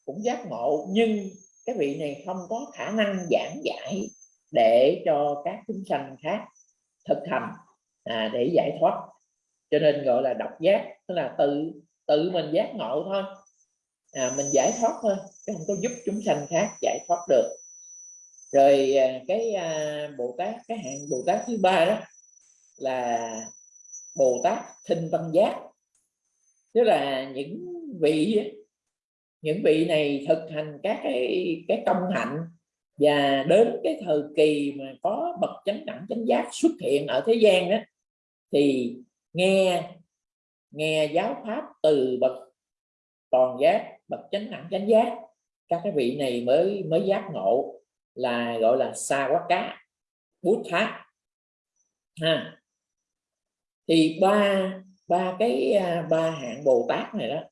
cũng giác ngộ nhưng cái vị này không có khả năng giảng dạy để cho các chúng sanh khác thực hành à, để giải thoát. Cho nên gọi là độc giác tức là tự tự mình giác ngộ thôi. À, mình giải thoát thôi chứ không có giúp chúng sanh khác giải thoát được. Rồi à, cái à, bồ tát cái hạng bồ tát thứ ba đó là bồ tát thinh văn giác. Tức là những vị những vị này thực hành các cái cái công hạnh và đến cái thời kỳ mà có bậc chánh đẳng chánh giác xuất hiện ở thế gian đó thì nghe nghe giáo pháp từ bậc toàn giác bậc chánh đẳng chánh giác các cái vị này mới mới giác ngộ là gọi là xa quá cá bút thác ha. Thì ba ba cái à, ba hạng bồ tát này đó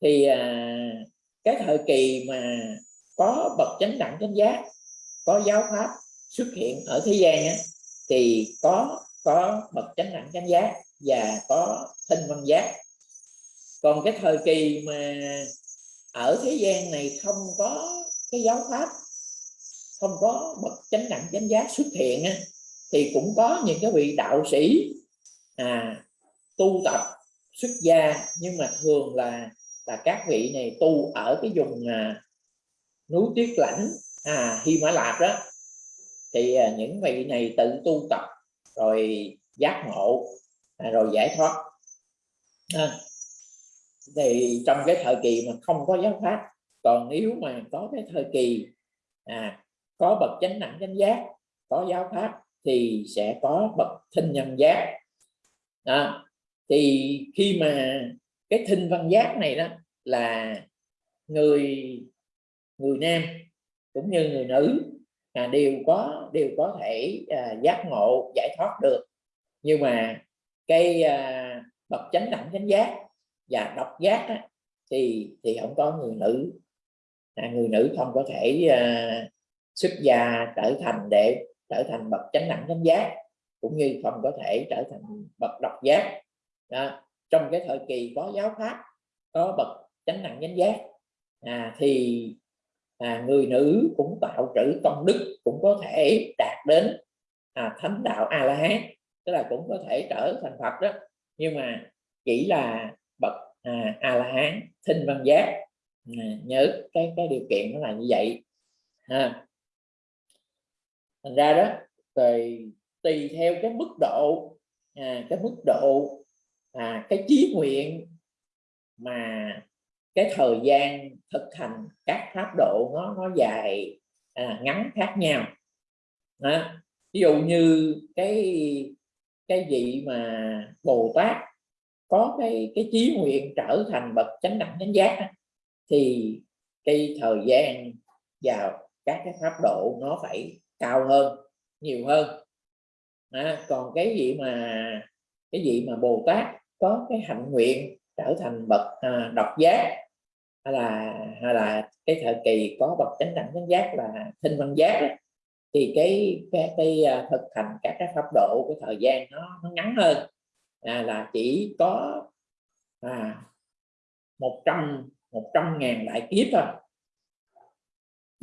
thì à, cái thời kỳ mà có bậc chánh đẳng chánh giác có giáo pháp xuất hiện ở thế gian á, thì có có bậc chánh đẳng chánh giác và có thinh văn giác. Còn cái thời kỳ mà ở thế gian này không có cái giáo pháp không có bậc chánh đẳng chánh giác xuất hiện á, thì cũng có những cái vị đạo sĩ à, tu tập xuất gia nhưng mà thường là là các vị này tu ở cái vùng à, núi tuyết lãnh à, Hy Mã Lạp đó thì à, những vị này tự tu tập rồi giác ngộ à, rồi giải thoát. À, thì trong cái thời kỳ mà không có giáo pháp còn nếu mà có cái thời kỳ à, có bậc chánh đẳng chánh giác có giáo pháp thì sẽ có bậc thinh nhân giác. À, thì khi mà cái thinh văn giác này đó là người người nam cũng như người nữ à, đều có đều có thể à, giác ngộ giải thoát được nhưng mà cái à, bậc chánh đẳng chánh giác và độc giác á, thì thì không có người nữ à, người nữ không có thể à, xuất gia trở thành để trở thành bậc chánh đẳng chánh giác cũng như không có thể trở thành bậc độc giác đó. trong cái thời kỳ có giáo pháp có bậc chánh đẳng chánh giác à, thì à, người nữ cũng tạo trữ công đức cũng có thể đạt đến à, thánh đạo a la hán tức là cũng có thể trở thành phật đó nhưng mà chỉ là bậc à, a la hán thinh văn giác à, nhớ cái cái điều kiện nó là như vậy à. thành ra đó rồi tùy theo cái mức độ à, cái mức độ à, cái chí nguyện mà cái thời gian thực hành các pháp độ nó nó dài à, ngắn khác nhau. À, ví dụ như cái cái vị mà bồ tát có cái cái chí nguyện trở thành bậc chánh đẳng chánh giác thì cái thời gian vào các cái pháp độ nó phải cao hơn nhiều hơn. À, còn cái gì mà cái gì mà bồ tát có cái hạnh nguyện trở thành bậc à, độc giác hay là hay là cái thời kỳ có bậc chánh đẳng chánh giác là thinh văn giác đó, thì cái cái, cái à, thực hành các cái pháp độ cái thời gian nó, nó ngắn hơn. À, là chỉ có à, 100 100 ngàn đại kiếp thôi.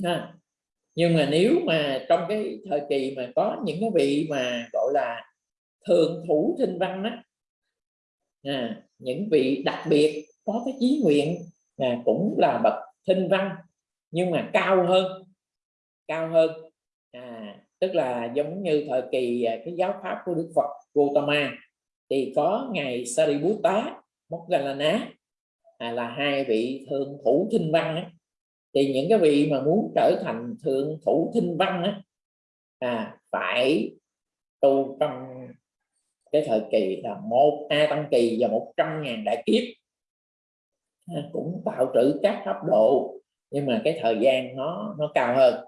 À, nhưng mà nếu mà trong cái thời kỳ mà có những cái vị mà gọi là thường thủ thinh văn đó à, những vị đặc biệt có cái chí nguyện à, cũng là bậc thinh văn nhưng mà cao hơn cao hơn à, tức là giống như thời kỳ à, cái giáo pháp của Đức Phật Gautama thì có ngài Sariputta Moggallana à, là hai vị thượng thủ thinh văn ấy. thì những cái vị mà muốn trở thành thượng thủ thinh văn ấy, à, phải tu trong cái thời kỳ là một a tăng kỳ và một trăm ngàn đại kiếp Ờ, cũng tạo trữ các cấp độ nhưng mà cái thời gian nó nó cao hơn.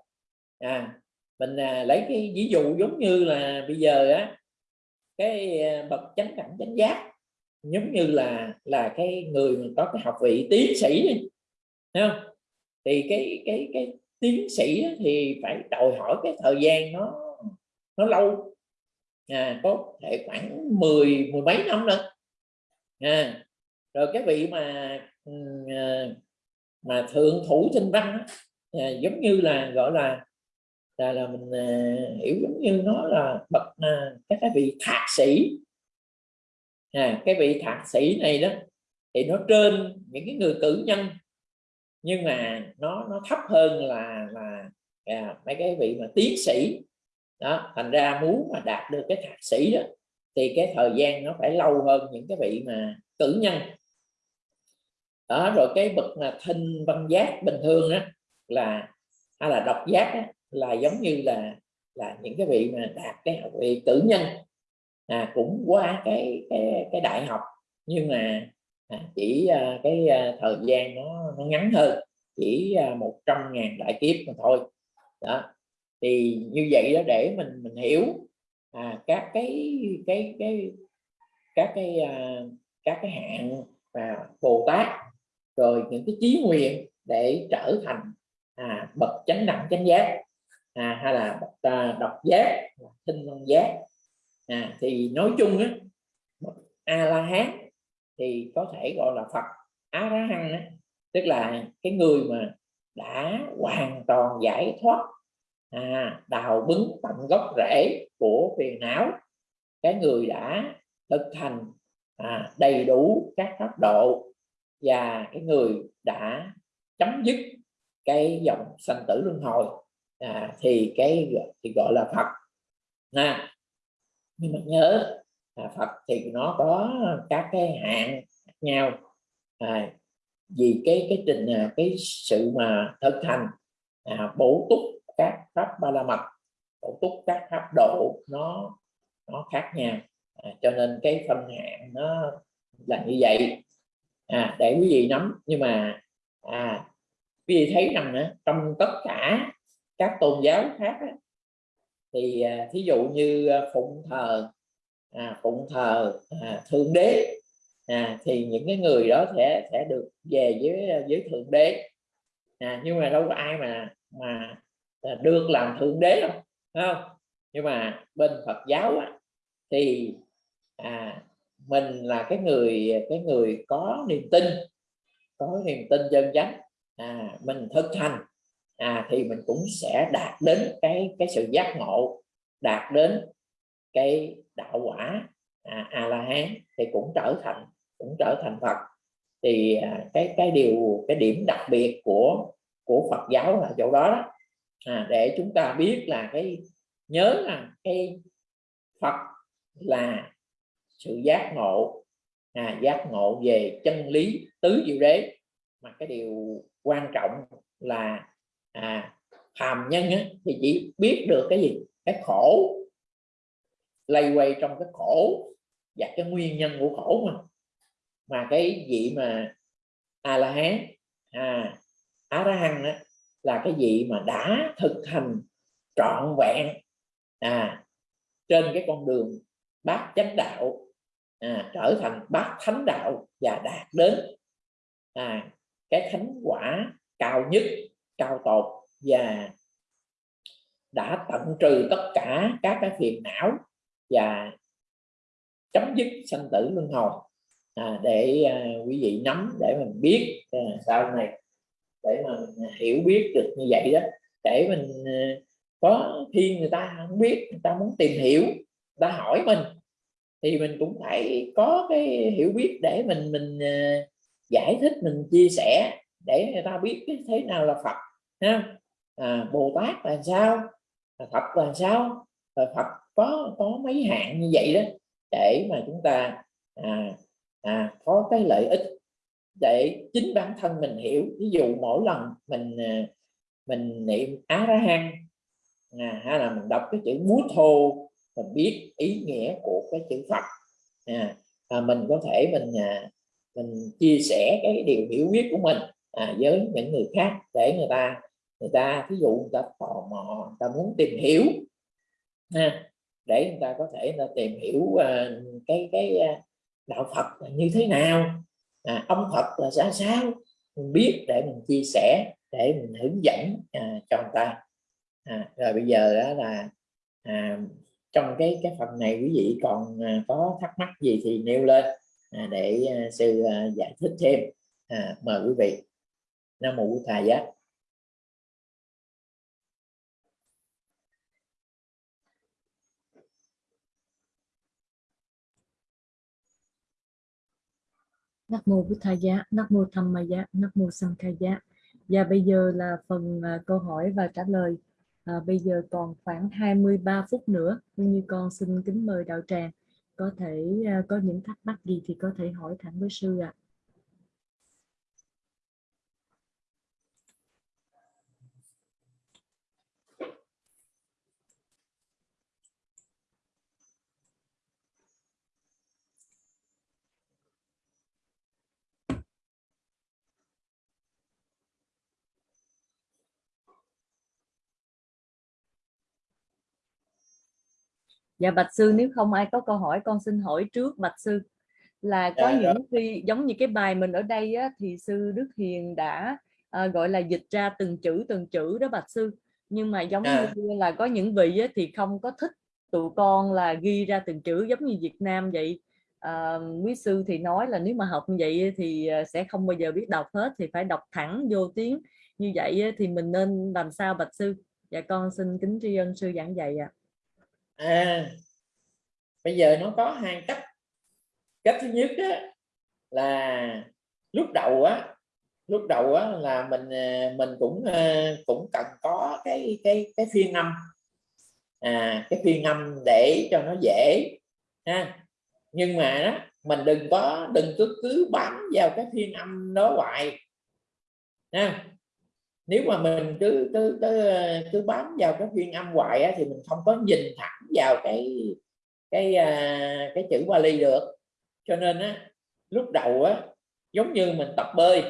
À mình à, lấy cái ví dụ giống như là bây giờ á cái ờ, bậc chánh cảnh chánh giác giống như là là cái người mà có cái học vị tiến sĩ đi Thấy không? Thì cái cái cái tiến sĩ thì phải đòi hỏi cái thời gian nó nó lâu. À, có thể khoảng 10 mười mấy năm nữa. À, rồi cái vị mà ừ, ờ, mà thượng thủ trên văn à, giống như là gọi là là là mình à, hiểu giống như nó là bậc à, các cái vị thạc sĩ. À, cái vị thạc sĩ này đó thì nó trên những cái người cử nhân nhưng mà nó nó thấp hơn là là à, mấy cái vị mà tiến sĩ. Đó thành ra muốn mà đạt được cái thạc sĩ đó thì cái thời gian nó phải lâu hơn những cái vị mà cử nhân đó rồi cái bậc là thinh văn giác bình thường á là hay là độc giác á, là giống như là là những cái vị mà đạt cái học vị cử nhân. À, cũng qua cái cái cái đại học nhưng mà à, chỉ à, cái à, thời gian nó nó ngắn hơn chỉ à, 100 ngàn đại kiếp mà thôi. Đó thì như vậy đó để mình mình hiểu à, các cái cái cái các cái à, các cái hạng và bồ tát rồi những cái chí nguyện để trở thành à, bậc chánh đẳng chánh giác à, hay là bậc à, độc giác tinh văn giác. À, thì nói chung á a la hán thì có thể gọi là phật á la hán tức là cái người mà đã hoàn toàn giải thoát à, đào bứng tận gốc rễ của phiền não cái người đã thực thành à, đầy đủ các pháp độ và cái người đã chấm dứt cái dòng sanh tử luân hồi à, thì cái thì gọi là Phật. Nè nhưng mà nhớ à, Phật thì nó có các cái hạn nhau. À, vì cái cái trình à, cái sự mà thực hành à, bổ túc các pháp ba la mật bổ túc các pháp độ nó nó khác nhau. À, cho nên cái phân hạn nó là như vậy à, để quý vị nắm nhưng mà à, quý vị thấy rằng á, trong tất cả các tôn giáo khác á, thì à, thí dụ như à, phụng thờ à, phụng thờ à, thượng đế à, thì những cái người đó sẽ sẽ được về với à, với thượng đế. À, nhưng mà đâu có ai mà mà à, được làm thượng đế đâu không? Nhưng mà bên Phật giáo á, thì à, mình là cái người cái người có niềm tin có niềm tin chân chánh. À, mình thực hành à, thì mình cũng sẽ đạt đến cái cái sự giác ngộ đạt đến cái đạo quả à, a la hán thì cũng trở thành cũng trở thành phật. Thì à, cái cái điều cái điểm đặc biệt của của phật giáo là chỗ đó, đó. À, để chúng ta biết là cái nhớ là cái phật là sự giác ngộ à, giác ngộ về chân lý tứ diệu đế. Mà cái điều quan trọng là à, phàm nhân á, thì chỉ biết được cái gì? Cái khổ. Lây quay trong cái khổ và cái nguyên nhân của khổ mà. Mà cái vị mà a la hán à á ra hăng đó là cái vị mà đã thực hành trọn vẹn à trên cái con đường bát chánh đạo à, trở thành bát thánh đạo và đạt đến à, cái thánh quả cao nhất cao tột và đã tận trừ tất cả các cái phiền não và chấm dứt sanh tử luân hồi. À, để à, quý vị nắm để mình biết à, sau này để mà mình hiểu biết được như vậy đó để mình à, có khi người ta không biết người ta muốn tìm hiểu người ta hỏi mình thì mình cũng phải có cái hiểu biết để mình mình uh, giải thích mình chia sẻ để người ta biết cái thế nào là Phật ha? À, Bồ Tát là sao? À, Phật là sao? Rồi Phật có có mấy hạng như vậy đó để mà chúng ta à, à, có cái lợi ích để chính bản thân mình hiểu. Ví dụ mỗi lần mình ờ, mình niệm á ra hang, à, hay là mình đọc cái chữ bút thô mình biết ý nghĩa của cái chữ Phật. À, à, mình có thể mình à, mình chia sẻ cái điều hiểu biết của mình à, với những người khác để người ta người ta ví dụ người ta tò mò người ta muốn tìm hiểu ha, để người ta có thể người ta tìm hiểu à, cái cái à, đạo Phật là như thế nào à, ông Phật là ra sao mình biết để mình chia sẻ để mình hướng dẫn à, cho người ta. À, rồi bây giờ đó là à, trong cái cái phần này quý vị còn à, có thắc mắc gì thì nêu lên à, để à, sư giải thích thêm à, mời quý vị nam mô thầy giá Nam mô Bụt Thầy giá, Nam mô Tham Ma giá, Nam mô Sang Khai giá. Và bây giờ là phần câu hỏi và trả lời. À, bây giờ còn khoảng 23 phút nữa, như con xin kính mời đạo tràng có thể ờ, có những thắc mắc gì thì có thể hỏi thẳng với sư ạ. À. dạ bạch sư nếu không ai có câu hỏi con xin hỏi trước bạch sư. Là có dạ, những khi giống như cái bài mình ở đây á, thì sư Đức Hiền đã à, gọi là dịch ra từng chữ từng chữ đó bạch sư. Nhưng mà giống à. như là có những vị á, thì không có thích tụi con là ghi ra từng chữ giống như Việt Nam vậy. À, quý sư thì nói là nếu mà học như vậy thì à, sẽ không bao giờ biết đọc hết thì phải đọc thẳng vô tiếng. Như vậy thì mình nên làm sao bạch sư? Dạ con xin kính tri ân sư giảng dạy ạ. à à bây giờ nó có hai cách. Cách thứ nhất đó là lúc đầu á lúc đầu á là mình à, mình cũng à, cũng cần có cái cái cái phiên âm à cái phiên âm để cho nó dễ ha. Nhưng mà đó, mình đừng có đừng cứ cứ bám vào cái phiên âm đó hoài ha nếu mà mình cứ cứ cứ, cứ bám vào cái phiên âm hoài á, thì mình không có nhìn thẳng vào cái cái à, cái chữ Bali được. Cho nên á lúc đầu á giống như mình tập bơi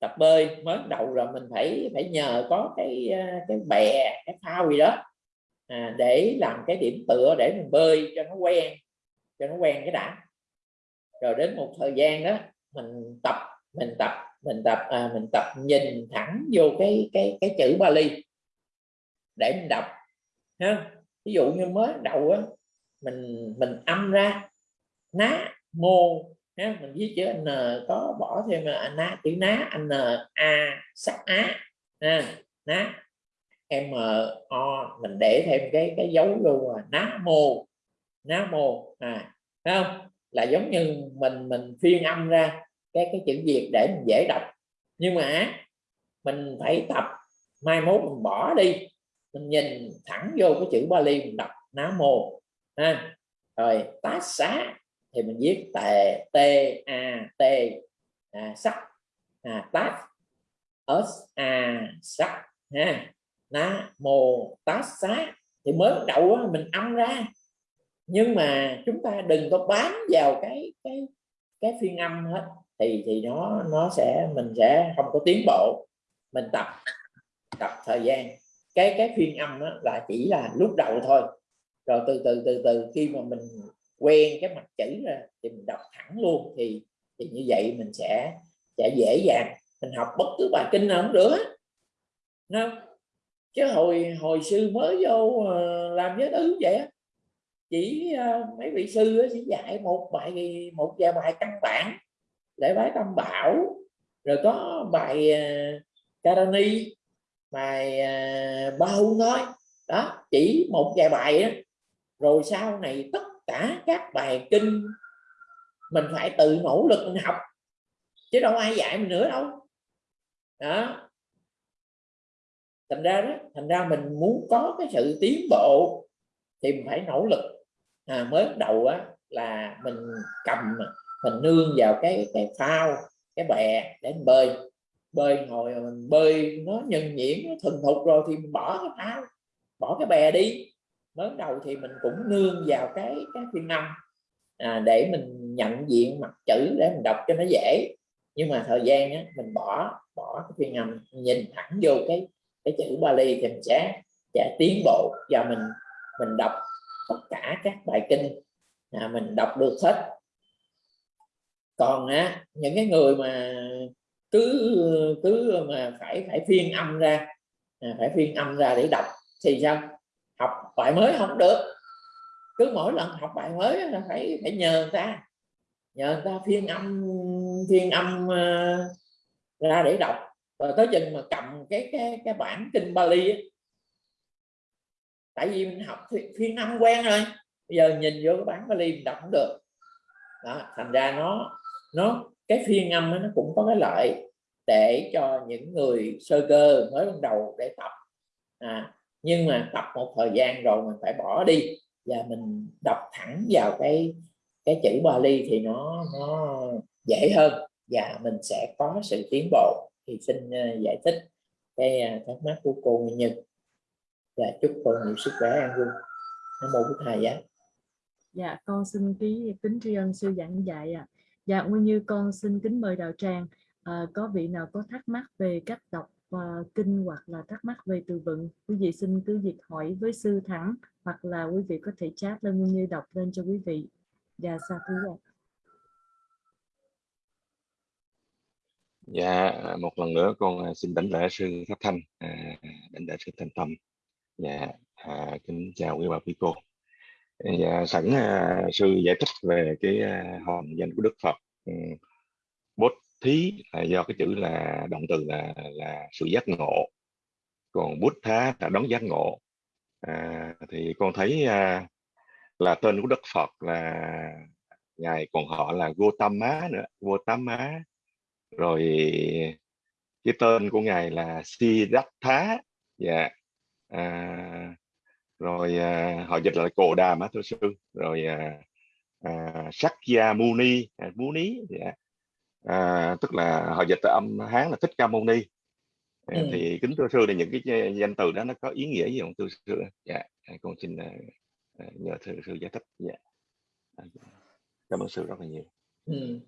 tập bơi mới đầu rồi mình phải phải nhờ có cái à, cái bè cái phao gì đó à, để làm cái điểm tựa để mình bơi cho nó quen cho nó quen cái đã. Rồi đến một thời gian đó mình tập mình tập mình tập à, mình tập nhìn thẳng vô cái cái cái chữ Bali. Để mình đọc ha. Ví dụ như mới đầu á mình mình âm ra ná mô ha. Mình viết chữ n có bỏ thêm là ná chữ ná n a sắc á ha. Ná m o mình để thêm cái cái dấu luôn là ná mô ná mô à thấy không? Là giống như mình mình phiên âm ra cái cái chữ việt để mình dễ đọc. Nhưng mà mình phải tập mai mốt mình bỏ đi. Mình nhìn thẳng vô cái chữ Bali mình đọc ná mô ha. Rồi tá xá thì mình viết tề t a t à, sắc à, tát s a sắc ha. Ná mô tá xá thì mới bắt đầu mình âm ra. Nhưng mà chúng ta đừng có bám vào cái cái cái phiên âm hết thì thì nó nó sẽ, mình sẽ không có tiến bộ. Mình tập tập thời gian. Cái cái phiên âm đó là chỉ là lúc đầu thôi. Rồi từ từ từ từ khi mà mình quen cái mặt chữ ra thì mình đọc thẳng luôn thì thì như vậy mình sẽ sẽ dễ dàng. Mình học bất cứ bài kinh nào cũng được không? Chứ hồi hồi sư mới vô ờ, làm giới thứ vậy chỉ ờ, mấy vị sư chỉ dạy một bài, một vài bài căn bản lễ bái tam bảo. Rồi có bài uh, Karani bài uh, ba hung thôi đó chỉ một vài bài đó. rồi sau này tất cả các bài kinh mình phải tự nỗ lực mình học chứ đâu ai dạy mình nữa đâu. Đó. Thành ra đó thành ra mình muốn có cái sự tiến bộ thì mình phải nỗ lực. À, mới đầu á là mình cầm mình nương vào cái cái phao cái bè để mình bơi. Bơi ngồi mình bơi nó nhân nhiễm nó thuần thục rồi thì mình bỏ cái phao bỏ cái bè đi. Mới đầu thì mình cũng nương vào cái cái phiên âm à, để mình nhận diện mặt chữ để mình đọc cho nó dễ. Nhưng mà thời gian á, mình bỏ bỏ cái phiên âm nhìn thẳng vô cái cái chữ Bali thì mình sẽ sẽ tiến bộ. Và mình mình đọc tất cả các bài kinh à, mình đọc được hết còn á những cái người mà cứ cứ mà phải phải phiên âm ra à, phải phiên âm ra để đọc thì sao? Học bài mới không được. Cứ mỗi lần học bài mới là phải phải nhờ người ta. Nhờ người ta phiên âm phiên âm uh, ra để đọc. Và tới chừng mà cầm cái cái cái bản kinh Bali ấy. tại vì mình học phiên âm quen rồi. Bây giờ nhìn vô cái bản Bali mình đọc không được. Đó thành ra nó nó cái phiên âm nó cũng có cái lợi để cho những người sơ cơ mới ban đầu để tập. À, nhưng mà tập một thời gian rồi mình phải bỏ đi và mình đọc thẳng vào cái cái chữ Bali thì nó nó dễ hơn và mình sẽ có sự tiến bộ. Thì xin ờ, giải thích cái ờ, thắc mắc của cô Nguyễn Nhật. Và chúc cô nhiều sức khỏe an vui nó mô thầy giá dạ con xin ký kính tri ân sư giảng dạy ạ. à dạ nguyên như con xin kính mời đạo tràng à, có vị nào có thắc mắc về cách đọc uh, kinh hoặc là thắc mắc về từ vựng quý vị xin cứ việc hỏi với sư thắng hoặc là quý vị có thể chat lên nguyên như đọc lên cho quý vị dạ xa thú ạ Dạ, một lần nữa con à, xin đánh lễ sư Pháp Thanh, à, đánh lễ sư Thanh Tâm. Dạ, à, kính chào quý bà quý cô. Dạ, sẵn à, sư giải thích về cái à, hòn danh của Đức Phật. Ừ, bốt thí là do cái chữ là động từ là là sự giác ngộ, còn bút thá là đón giác ngộ. À, thì con thấy à, là tên của Đức Phật là ngài còn họ là Gotama nữa, Gotama rồi cái tên của ngài là Siddhartha dạ à, rồi à, họ dịch là Cồ Đàm á thưa sư. Rồi à, à, Sakya Muni à, Muni dạ. à, tức là họ dịch từ âm Hán là Thích Ca Muni à, ừ. thì kính thưa sư là những cái danh từ đó nó có ý nghĩa gì không thưa sư? Dạ con xin uh, nhờ thưa sư giải thích. Dạ. Cảm ơn sư rất là nhiều. Ừ.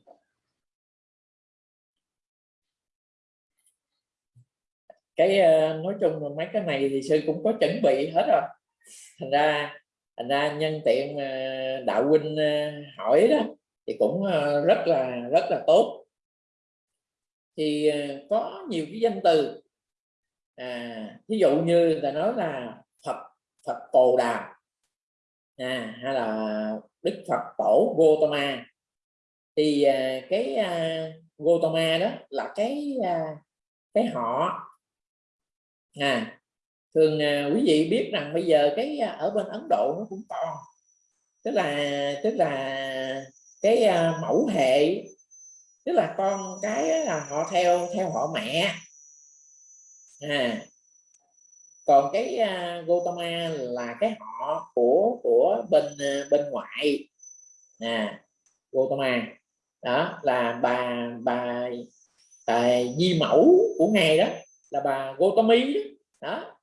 cái nói chung là mấy cái này thì sư cũng có chuẩn bị hết rồi thành ra thành ra nhân tiện ờ, đạo huynh ờ, hỏi đó thì cũng ờ, rất là rất là tốt. Thì có nhiều cái danh từ. À ví dụ như ta nói là phật phật bồ đàm à, hay là đức phật tổ Gotama. Thì cái Gotama đó là cái cái họ. À thường à, quý vị biết rằng bây giờ cái à, ở bên Ấn Độ nó cũng to. Tức là tức là cái à, mẫu hệ tức là con cái là họ theo theo họ mẹ. À còn cái uh, Gotama là cái họ của của bên uh, bên ngoại. À Gotama đó là bà bà, bà di mẫu của ngài đó là bà Gotami đó. Đó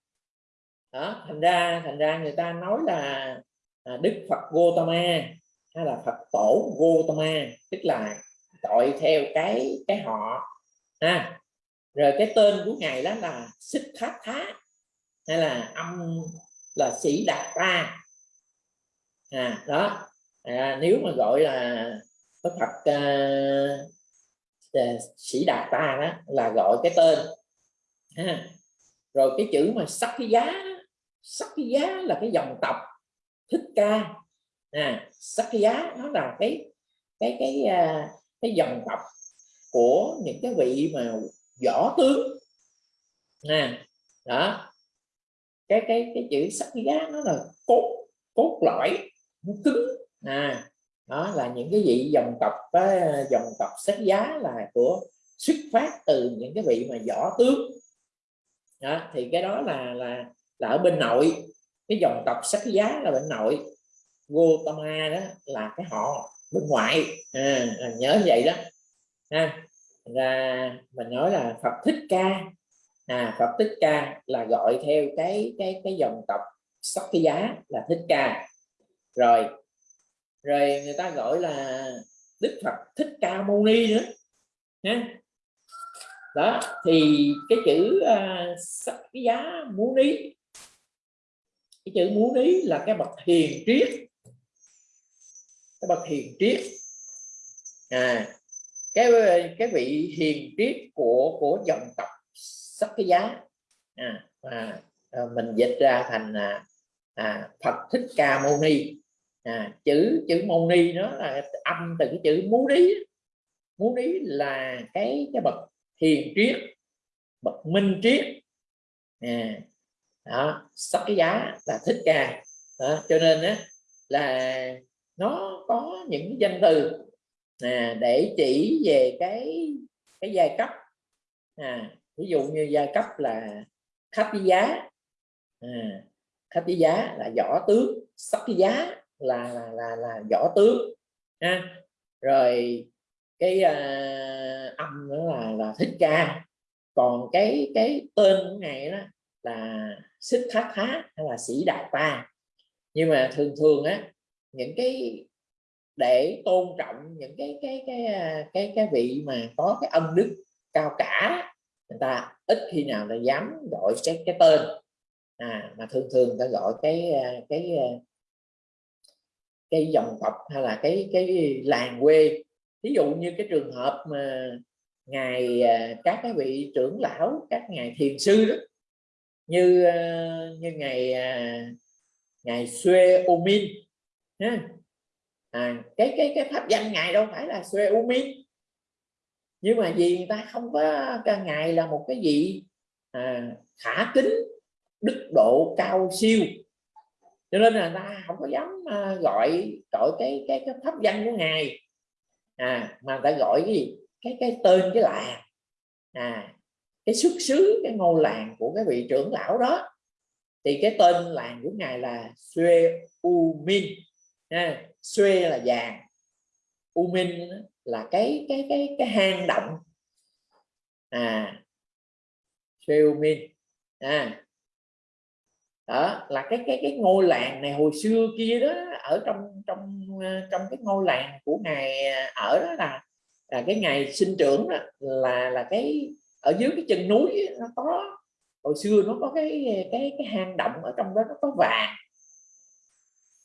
đó thành ra thành ra người ta nói là à, Đức Phật Gotama hay là Phật tổ Gotama tức là gọi theo cái cái họ ha. Rồi cái tên của ngài đó là Xích Thát Thá hay là âm là sĩ đạt ta à đó. À, nếu mà gọi là Đức Phật à, à, sĩ đạt ta đó là gọi cái tên ha. rồi cái chữ mà sắc cái giá sắc giá là cái dòng tộc thích ca. À, sắc giá nó là cái cái cái à, cái dòng tộc của những cái vị mà võ tướng. Nè đó. Cái cái cái chữ sắc giá nó là cốt cốt lõi nó cứng. À đó là những cái vị dòng tộc cái dòng tộc sắc giá là của xuất phát từ những cái vị mà võ tướng. Đó, thì cái đó là là là ở bên nội. Cái dòng tộc sắc giá là bên nội. Gotama đó là cái họ bên ngoại. À, nhớ vậy đó. Ha ra mình nói là Phật thích ca. À Phật thích ca là gọi theo cái cái cái dòng tộc sắc cái giá là thích ca. Rồi rồi người ta gọi là Đức Phật thích ca mâu ni nữa. Ha đó thì cái chữ à, uh, sắc cái giá mâu ni cái chữ muốn ý là cái bậc hiền triết. Cái bậc hiền triết. À cái cái vị hiền triết của của dòng tộc sắc cái giá à, à, mình dịch ra thành à, à, Phật thích ca mâu ni. À, chữ chữ mâu ni nó là âm từ cái chữ muốn lý muốn lý là cái cái bậc hiền triết bậc minh triết. À, đó sắc cái giá là thích ca. Đó, cho nên á là nó có những danh từ à, để chỉ về cái cái giai cấp. À, ví dụ như giai cấp là khách giá. À, khách giá là võ tướng sắc giá là là là, là võ tướng ha. Rồi cái à, âm nữa là là thích ca. Còn cái cái tên của ngày đó là xích thác thá hay là sĩ đạt ta nhưng mà thường thường á những cái để tôn trọng những cái cái cái à, cái cái, vị mà có cái âm đức cao cả người ta ít khi nào là dám gọi cái cái tên. À mà thường thường ta gọi cái à, cái à, cái dòng tộc hay là cái cái làng quê. Ví dụ như cái trường hợp mà ngài các cái vị trưởng lão các ngài thiền sư đó như ờ, như ngày à, ngày xuê U Min ha. À, cái cái cái pháp danh ngài đâu phải là xuê U Min nhưng mà vì người ta không có ca ngài là một cái vị à, khả kính đức độ cao siêu. Cho nên là ta không có dám à, gọi gọi cái cái cái pháp danh của ngài. À mà ta gọi cái gì? Cái cái tên cái là à cái xuất xứ cái ngôi làng của cái vị trưởng lão đó. Thì cái tên làng của ngài là Sue U Min ha. Sue là vàng U Min là cái cái cái cái hang động. À Sue U Min à đó là cái cái cái ngôi làng này hồi xưa kia đó ở trong trong ờ, trong cái ngôi làng của ngài ờ, ở đó là là cái ngày sinh trưởng đó, là là cái ở dưới cái chân núi nó có hồi xưa nó có cái cái cái hang động ở trong đó nó có vàng.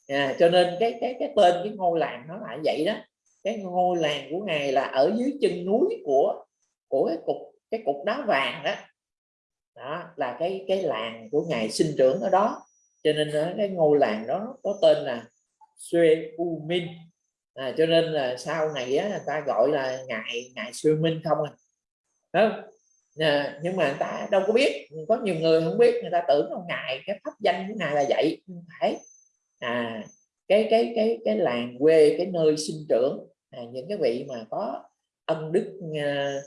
À, cho nên cái cái cái tên cái ngôi làng nó lại vậy đó. Cái ngôi làng của ngài là ở dưới chân núi của của cái cục cái cục đá vàng đó. Đó là cái cái làng của ngài sinh trưởng ở đó. Cho nên cái ngôi làng đó có tên là Suê U Minh. À, cho nên là sau này á, người ta gọi là ngài ngài Suê Minh không à. Đó. À, nhưng mà người ta đâu có biết. Có nhiều người không biết người ta tưởng ông ngài cái pháp danh của ngài là vậy. Không phải. À cái cái cái cái làng quê cái nơi sinh trưởng à, những cái vị mà có ân đức à,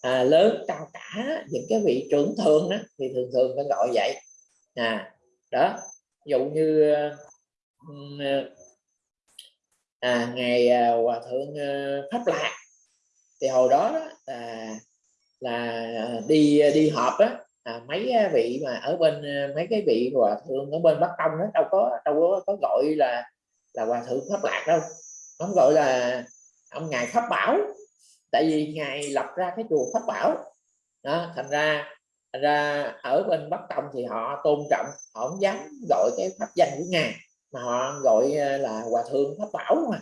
à, lớn cao cả những cái vị trưởng thượng đó thì thường thường phải gọi vậy. À đó dụ như ờ, à, ngày à, hòa thượng à, pháp lạc thì hồi đó à là ờ, đi ờ, đi họp á à, mấy vị mà ở bên ờ, mấy cái vị hòa thượng ở bên bắc tông đó đâu có đâu có, có gọi là là hòa thượng pháp lạc đâu. Không gọi là ông ngài pháp bảo. Tại vì ngài lập ra cái chùa pháp bảo. Đó, thành ra thành ra ở bên bắc tông thì họ tôn trọng họ không dám gọi cái pháp danh của ngài mà họ gọi là hòa thượng pháp bảo mà.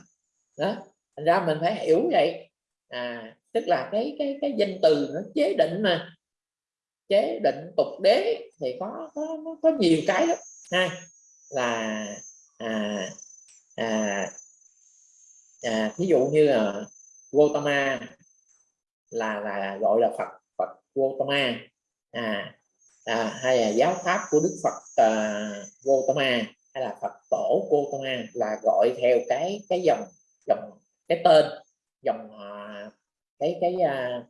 Đó thành ra mình phải hiểu vậy. À tức là cái cái cái danh từ nó chế định mà. Chế định tục đế thì có có có nhiều cái đó ha là à, à, à, ví dụ như là Gautama là là gọi là Phật Phật Gautama. À, à, hay là giáo pháp của Đức Phật à, Gautama hay là Phật tổ Gautama là gọi theo cái cái dòng dòng cái tên dòng họ cái cái uh,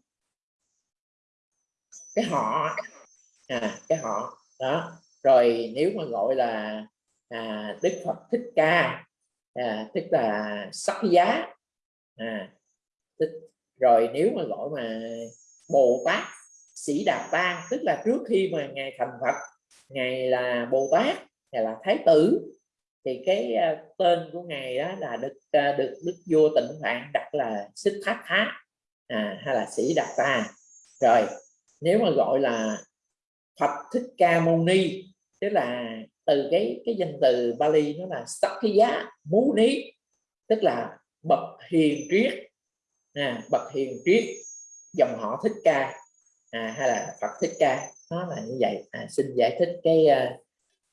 cái họ à, cái họ đó. Rồi nếu mà gọi là à, Đức Phật Thích Ca à, tức là sắc giá à, tức, rồi nếu mà gọi mà Bồ Tát Sĩ Đạt Ta tức là trước khi mà ngài thành Phật ngài là Bồ Tát ngài là Thái tử thì cái uh, tên của ngài đó là được uh, được Đức vua Tịnh Phạn đặt là Xích Thác thác à, hay là Sĩ Đạt Ta rồi nếu mà gọi là Phật Thích Ca Mâu Ni tức là từ cái cái danh từ Bali nó là Sakya Muni tức là bậc hiền triết. À, bậc hiền triết dòng họ Thích Ca. À, hay là Phật Thích Ca. Nó là như vậy. À, xin giải thích cái à,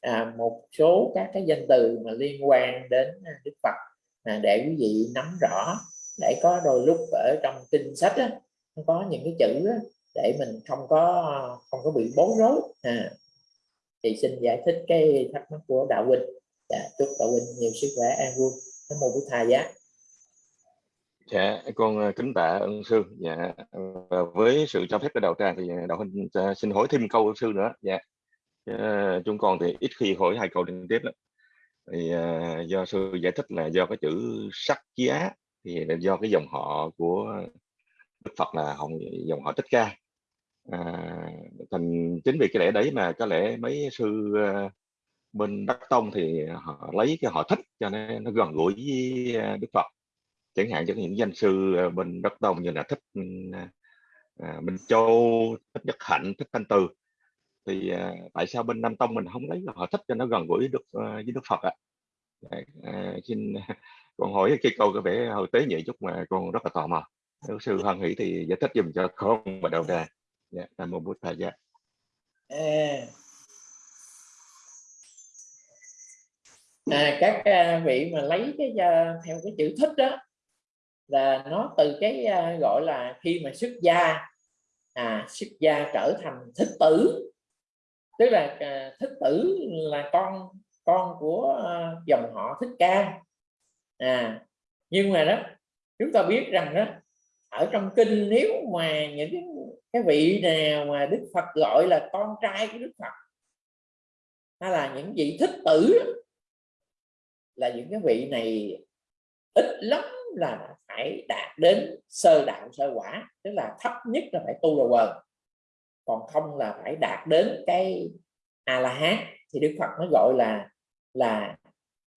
à một số các cái danh từ mà liên quan đến à, Đức Phật. À, để quý vị nắm rõ để có đôi lúc ở trong kinh sách á, nó có những cái chữ á, để mình không có không có bị bối rối. À, thì xin giải thích cái thắc mắc của đạo huynh. Dạ, chúc đạo huynh nhiều sức khỏe an vui. Nam mô bổn thầy giá dạ con ờ, kính tạ ân sư. Dạ và với sự cho phép của đạo tràng thì đạo huynh ờ, xin hỏi thêm câu sư nữa. Dạ ờ, chúng con thì ít khi hỏi hai câu liên tiếp lắm. Thì do sư giải thích là do cái chữ sắc giá thì là do cái dòng họ của Đức Phật là họ dòng họ Thích Ca. À, thành chính vì cái lẽ đấy mà có lẽ mấy sư ờ, bên Đắc Tông thì họ lấy cái họ thích cho nên nó gần gũi với ờ, Đức Phật. Chẳng hạn cho những danh sư ờ, bên Đắc Tông như là thích uh, Minh Châu thích Nhất Hạnh thích Thanh Từ. Thì à, tại sao bên Nam Tông mình không lấy họ thích cho nó gần gũi được uh, với Đức Phật ạ? À? à, xin con hỏi cái câu có vẻ hơi tế nhị chút mà con rất là tò mò. Nếu sư hoan hỷ thì giải thích dùm cho con và đầu đà dạ nam mô bút thầy dạ. À, à, các uh, vị mà lấy cái uh, theo cái chữ thích đó là nó từ cái gọi là khi mà xuất gia à xuất gia trở thành thích tử. Tức là thích tử là con con của dòng họ thích ca à nhưng mà đó chúng ta biết rằng đó ở trong kinh nếu mà những cái, cái vị nào mà Đức Phật gọi là con trai của Đức Phật hay là những vị thích tử là những cái vị này ít lắm là phải đạt đến sơ đạo sơ quả tức là thấp nhất là phải tu đầu quần. Còn không là phải đạt đến cái a la hán thì Đức Phật nó gọi là là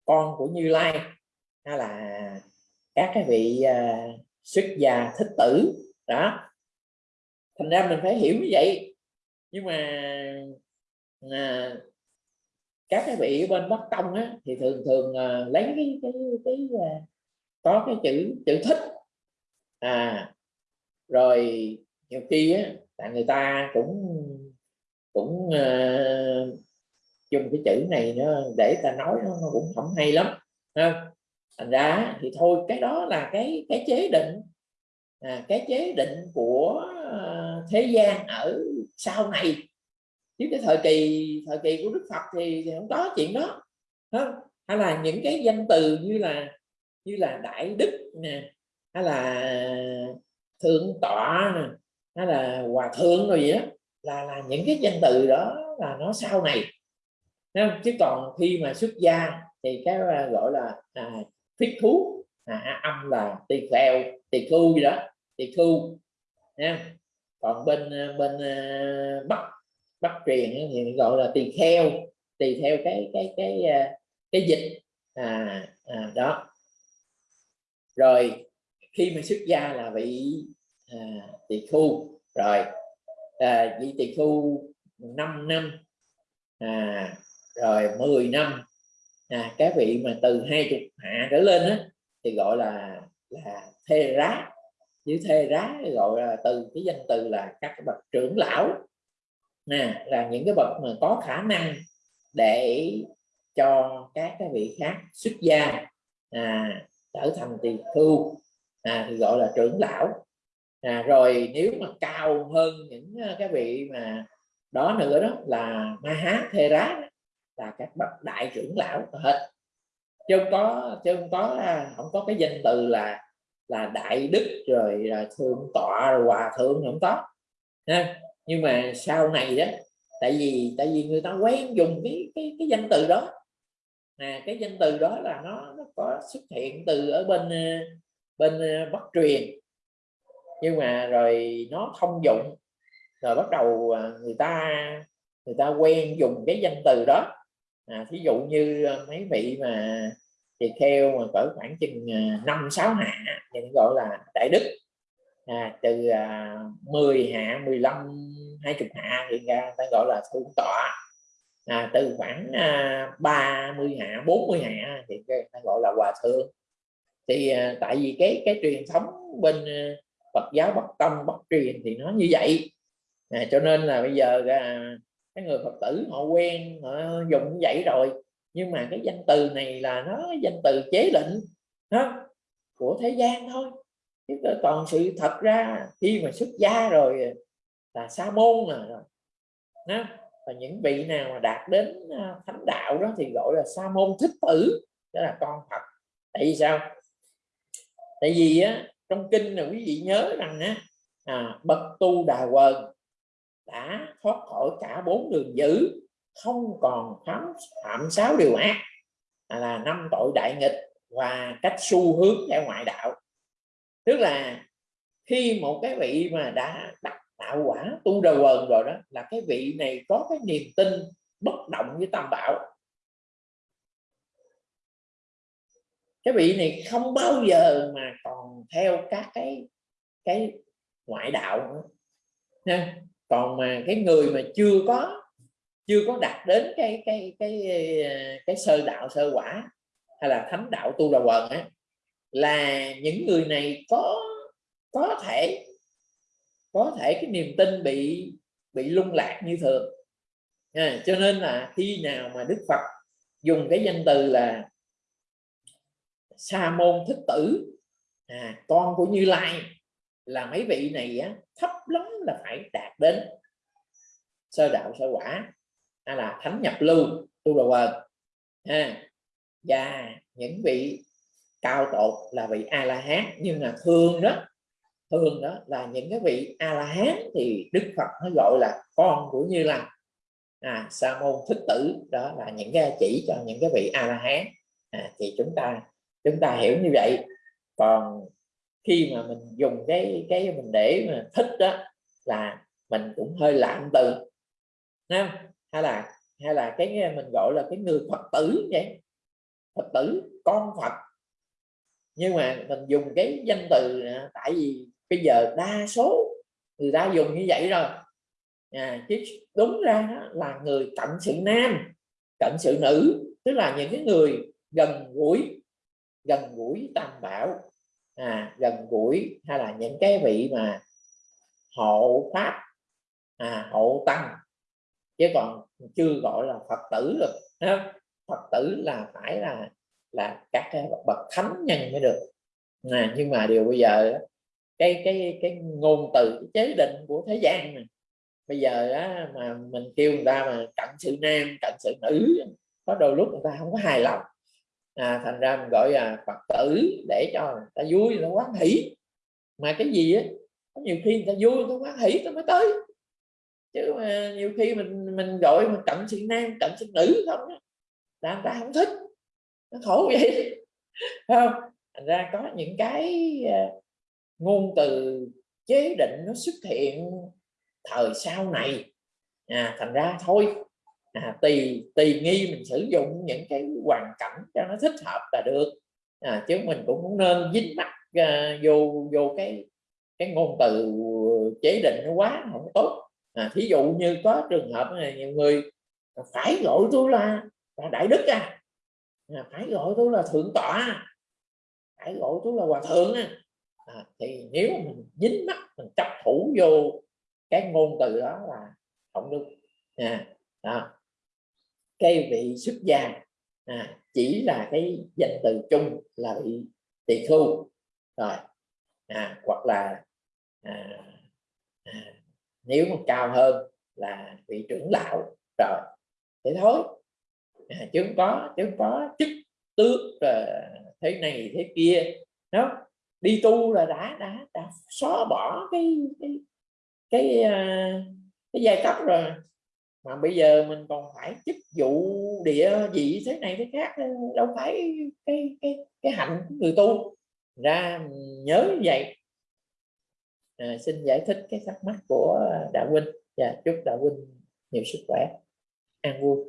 con của Như Lai hay là các cái vị uh, xuất gia thích tử. Đó. Thành ra mình phải hiểu như vậy. Nhưng mà à, các cái vị bên bắc tông á, thì thường thường à, lấy cái cái cái à, có cái chữ chữ thích. À rồi nhiều khi á tại người ta cũng cũng uh, dùng cái chữ này nó để ta nói nó, nó cũng không hay lắm ha thành ra thì thôi cái đó là cái cái chế định à, cái chế định của ờ, thế gian ở sau này chứ cái thời kỳ thời kỳ của đức phật thì, thì không có chuyện đó không? hay là những cái danh từ như là như là đại đức nè hay là thượng tọa nè hay là hòa thượng rồi gì đó là là những cái danh từ đó là nó sau này không? chứ còn khi mà xuất gia thì cái ờ, gọi là à, thích thú. À, âm là tỳ kheo tỳ khu gì đó tỳ khu nha. Còn bên ờ, bên uh, bắc bắc truyền thì gọi là tỳ kheo tùy theo cái cái cái cái, cái dịch. À, à đó. Rồi khi mình xuất gia là vị à, tỳ khu rồi à, vị tỳ khu 5 năm. À, rồi 10 năm à, các vị mà từ hai chục hạ trở lên á, thì gọi là là thê rá. Dưới thê rá gọi là từ cái danh từ là các bậc trưởng lão. Nè là những cái bậc mà có khả năng để cho các cái vị khác xuất gia à, trở thành tỳ khưu à, thì gọi là trưởng lão. À, rồi nếu mà cao hơn những à, cái vị mà đó nữa đó là ma hán thê rá là các bậc đại trưởng lão hết. Chứ không có chứ không có à, không có cái danh từ là là đại đức rồi là thượng tọa rồi hòa thượng không có. Ha nhưng mà sau này đó tại vì tại vì người ta quen dùng cái cái cái danh từ đó. À, cái danh từ đó là nó nó có xuất hiện từ ở bên à, bên à, bắc truyền. Nhưng mà rồi nó thông dụng. Rồi bắt đầu người ta người ta quen dùng cái danh từ đó à, thí dụ như ờ, mấy vị mà thì theo mà cỡ khoảng chừng ờ, năm sáu hạ thì gọi là đại đức. À, từ à, 10 hạ 15 20 hạ thì ra ta gọi là thượng tọa. À, từ khoảng à, 30 hạ 40 hạ thì ta gọi là hòa thượng. Thì à, tại vì cái cái truyền thống bên à, Phật giáo Bắc Tông Bắc truyền thì nó như vậy. À, cho nên là bây giờ à, cái người Phật tử họ quen họ dùng như vậy rồi. Nhưng mà cái danh từ này là nó danh từ chế định đó, của thế gian thôi. Chứ còn sự thật ra khi mà xuất gia rồi là sa môn à, rồi đó. và những vị nào mà đạt đến à, thánh đạo đó thì gọi là sa môn thích tử đó là con Phật. Tại vì sao? Tại vì á, trong kinh là quý vị nhớ rằng á, à, bậc tu đà quần đã thoát khỏi cả bốn đường dữ, không còn phạm phạm sáu điều ác là năm tội đại nghịch và cách xu hướng theo ngoại đạo. Tức là khi một cái vị mà đã đặt tạo quả, tu đầu quần rồi đó, là cái vị này có cái niềm tin bất động với tam bảo. Cái vị này không bao giờ mà còn theo các cái cái ngoại đạo nữa. Nha còn mà cái người mà chưa có chưa có đạt đến cái cái cái cái sơ đạo sơ quả hay là thánh đạo tu đà quần á là những người này có có thể có thể cái niềm tin bị bị lung lạc như thường. À, cho nên là khi nào mà Đức Phật dùng cái danh từ là sa môn thích tử à, con của Như Lai là mấy vị này á, thấp lắm là phải đạt đến sơ đạo sơ quả hay là thánh nhập lưu tu đầu quần ha. Và những vị cao tột là vị a la hán nhưng mà thường đó thường đó là những cái vị a la hán thì đức phật nó gọi là con của như là à sa môn thích tử đó là những cái chỉ cho những cái vị a la hán. À, thì chúng ta chúng ta hiểu như vậy. Còn khi mà mình dùng cái cái mình để mà thích đó là mình cũng hơi lạm từ Không? hay là hay là cái mình gọi là cái người phật tử vậy. Phật tử con phật. Nhưng mà mình dùng cái danh từ à, tại vì bây giờ đa số người ta dùng như vậy rồi. À, chứ đúng ra là người cận sự nam cận sự nữ tức là những cái người gần gũi gần gũi tam bảo à, gần gũi hay là những cái vị mà hộ pháp à, hộ tăng. Chứ còn chưa gọi là phật tử được phật tử là phải là là các cái bậc thánh nhân mới được. À, nhưng mà điều bây giờ cái cái cái ngôn từ cái chế định của thế gian này bây giờ á, mà mình kêu người ta mà cận sự nam cận sự nữ có đôi lúc người ta không có hài lòng à, thành ra mình gọi là phật tử để cho người ta vui nó quán hỷ. Mà cái gì á nhiều khi người ta vui tôi quán hỷ ta mới tới. Chứ mà nhiều khi mình mình gọi mà cận sinh nam cận sinh nữ không là người ta không thích. Nó khổ vậy. Không? Thành ra có những cái à, ngôn từ chế định nó xuất hiện thời sau này. À, thành ra thôi à, tùy tùy nghi mình sử dụng những cái hoàn cảnh cho nó thích hợp là được. À, chứ mình cũng không nên dính mắt à, vô vô cái cái ngôn từ chế định nó quá không tốt. À, thí dụ như có trường hợp này nhiều người phải gọi tôi là, là đại đức à, à phải gọi tôi là thượng tọa phải gọi tôi là hòa thượng à. À, thì nếu mình dính mắt mình chấp thủ vô cái ngôn từ đó là không được à, đó cái vị xuất gia. À, chỉ là cái danh từ chung là bị tỳ khu rồi à, hoặc là à, à, nếu mà cao hơn là vị trưởng lão. Rồi thế thôi. À, chứ không có chứ không có chức tước ờ, thế này thế kia. Đó đi tu là đã đã đã xóa bỏ cái cái cái uh, cái giai cấp rồi mà bây giờ mình còn phải chức vụ địa vị thế này thế khác ờ, đâu phải cái cái cái hạnh của người tu. Ra nhớ như vậy. À, xin giải thích cái thắc mắc của đạo huynh. Và dạ, chúc đạo huynh nhiều sức khỏe an vui.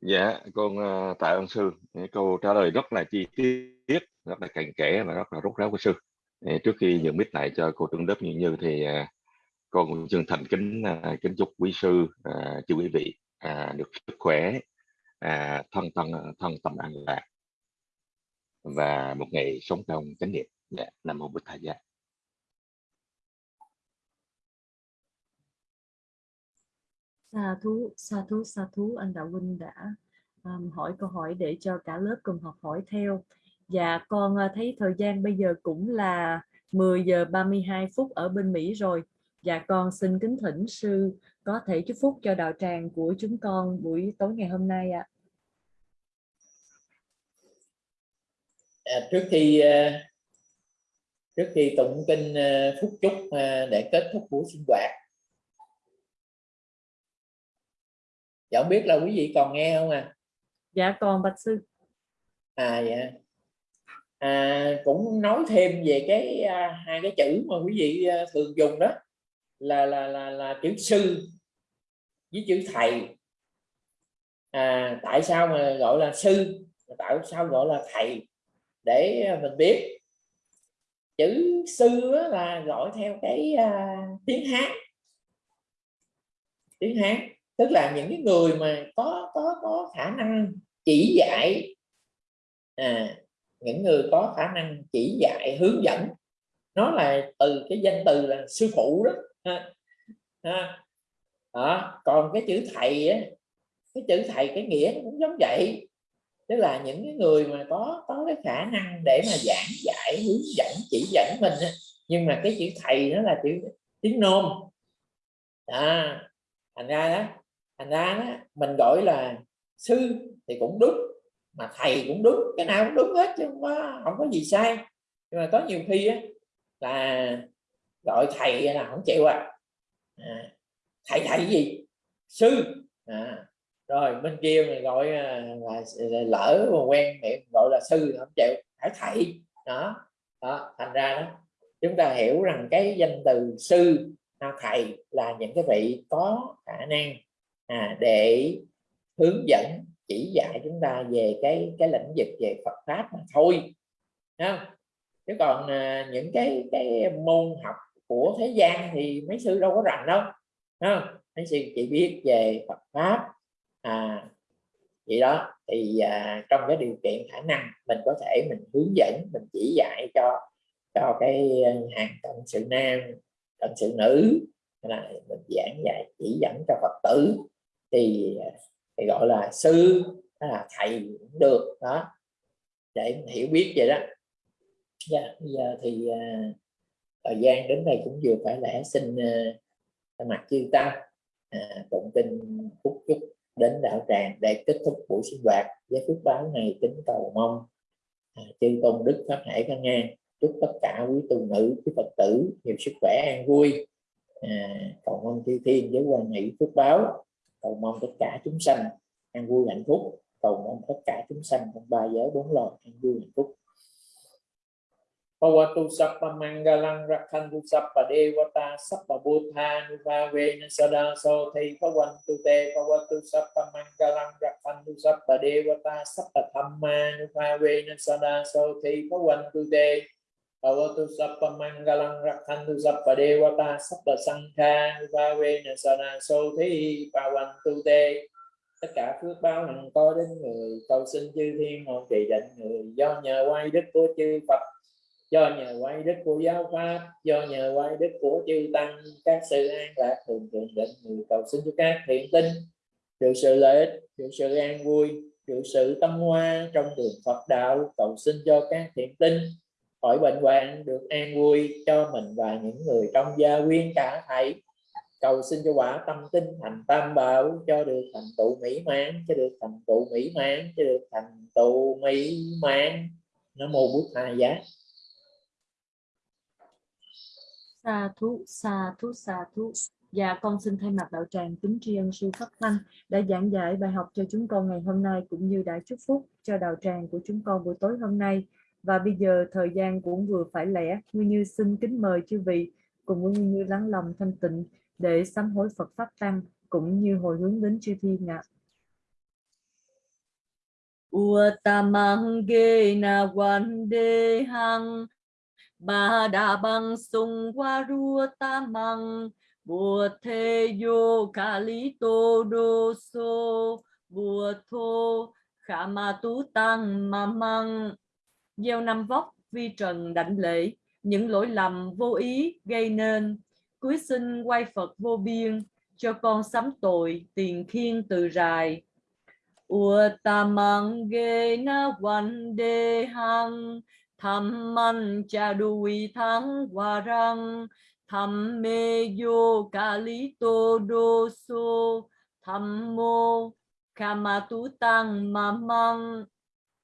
Dạ con uh, tạ ơn sư. Câu trả lời rất là chi tiết rất là cặn kẽ và rất là rút ráo của sư. Trước khi nhận biết lại cho cô trưởng lớp như như thì uh, con cũng chân thành kính à, kính chúc quý sư à, chư quý vị à, được sức khỏe à, thân thân thân tâm an lạc và một ngày sống trong chánh niệm dạ nam mô bổn thầy gia Sa thú, sa thú, sa thú, anh Đạo Huynh đã um, hỏi câu hỏi để cho cả lớp cùng học hỏi theo. Và con à, thấy thời gian bây giờ cũng là 10 giờ 32 phút ở bên Mỹ rồi. Và con xin kính thỉnh sư có thể chúc phúc cho đạo tràng của chúng con buổi tối ngày hôm nay ạ. À. À, trước khi uh, trước khi tụng kinh uh, phúc chúc uh, để kết thúc buổi sinh hoạt dạ không biết là quý vị còn nghe không à dạ còn bạch sư à dạ à, cũng nói thêm về cái à, hai cái chữ mà quý vị à, thường dùng đó là là là là chữ sư với chữ thầy. À, tại sao mà gọi là sư? Tại sao gọi là thầy? Để mình biết. Chữ sư là gọi theo cái uh, tiếng hán. Tiếng hán tức là những cái người mà có có có khả năng chỉ dạy. À, những người có khả năng chỉ dạy hướng dẫn. Nó là từ cái danh từ là sư phụ đó ha. Ha. Đó. còn cái chữ thầy á, cái chữ thầy cái nghĩa cũng giống vậy tức là những cái người mà có có cái khả năng để mà giảng dạy hướng dẫn chỉ dẫn mình nhưng mà cái chữ thầy nó là chữ tiếng nôm à, thành ra đó thành ra đó, mình gọi là sư thì cũng đúng mà thầy cũng đúng cái nào cũng đúng hết chứ không có không có gì sai nhưng mà có nhiều khi á, là gọi thầy là không chịu à, à thầy thầy gì? Sư. À, rồi bên kia mình gọi à, là, là lỡ mà quen miệng gọi là sư không chịu phải thầy. Đó đó thành ra đó chúng ta hiểu rằng cái danh từ sư à, thầy là những cái vị có khả năng à, để hướng dẫn chỉ dạy chúng ta về cái cái lĩnh vực về Phật pháp mà thôi. Không? chứ còn à, những cái cái môn học của thế gian thì mấy sư đâu có rành đâu ha? mấy sư chỉ biết về Phật pháp. À vậy đó. Thì à, trong cái điều kiện khả năng mình có thể mình hướng dẫn mình chỉ dạy cho cho cái à, hàng cận sự nam cận sự nữ là mình giảng dạy chỉ dẫn cho Phật tử. Thì à, thì gọi là sư là thầy cũng được đó. Để hiểu biết vậy đó. Dạ, bây giờ thì uh, thời gian đến đây cũng vừa phải lẽ xin uh, mặt chư tăng uh, tụng kinh phúc chúc đến đạo tràng để kết thúc buổi sinh hoạt với phước báo này kính cầu mong uh, chư tôn đức pháp hải căn ngang. Chúc tất cả quý tu nữ quý phật tử nhiều sức khỏe an vui. À, cầu mong chư thiên với quan nghị phước báo. Cầu mong tất cả chúng sanh an vui hạnh phúc. Cầu mong tất cả chúng sanh trong ba giới bốn loài an vui hạnh phúc. Pawatu sappa mangalang rakhantu sappa devata sappa buddha nuvavena sada so thi pawantu te. Pawatu sappa mangalang rakhantu sappa devata sappa nuva nuvavena sada so thi pawantu te. Pawatu sappa mangalang rakhantu sappa devata sappa sangha nuvavena sada so thi pawantu te. Tất cả phước báo hằng có đến người, cầu xin chư thiên hộ trì định người, do nhờ quay đức của chư Phật do nhờ quay đức của giáo pháp, do nhờ quay đức của chư tăng, các sự an lạc thường thường định người cầu xin cho các thiện tinh. Được sự lợi ích, được sự an vui, được sự tâm hoa trong đường Phật đạo, cầu xin cho các thiện tinh. Khỏi bệnh hoạn, được an vui cho mình và những người trong gia quyến cả thảy. Cầu xin cho quả tâm tinh thành tam bảo, cho được thành tựu mỹ mãn, cho được thành tựu mỹ mãn, cho được thành tựu mỹ mãn. Nó mô bút hai giá sa thú sa thú sa thú Dạ con xin thay mặt đạo tràng kính tri ân sư Pháp Thanh đã giảng giải bài học cho chúng con ngày hôm nay cũng như đã chúc phúc cho đạo tràng của chúng con buổi tối hôm nay. Và bây giờ thời gian cũng vừa phải lẽ, Nguyên Như xin kính mời chư vị cùng với Nguyên Như lắng lòng thanh tịnh để sám hối Phật Pháp Tăng cũng như hồi hướng đến chư thiên ạ. Ua Uttamang ge na wande hang ba đà băng sung qua rua tamang bùa thê yo ca lý tô đô sô bùa thô khả ma tú tăng ma măng. Gieo năm vóc vi trần đảnh lễ, những lỗi lầm vô ý gây nên. Cuối sinh quay phật vô biên, cho con sắm tội tiền khiên từ rài. Uttamang na văn đề hăng tham man cha đuôi thắng hòa răng, tham mê vô ca lý tô đô sô tham mô kama tú tăng ma măng.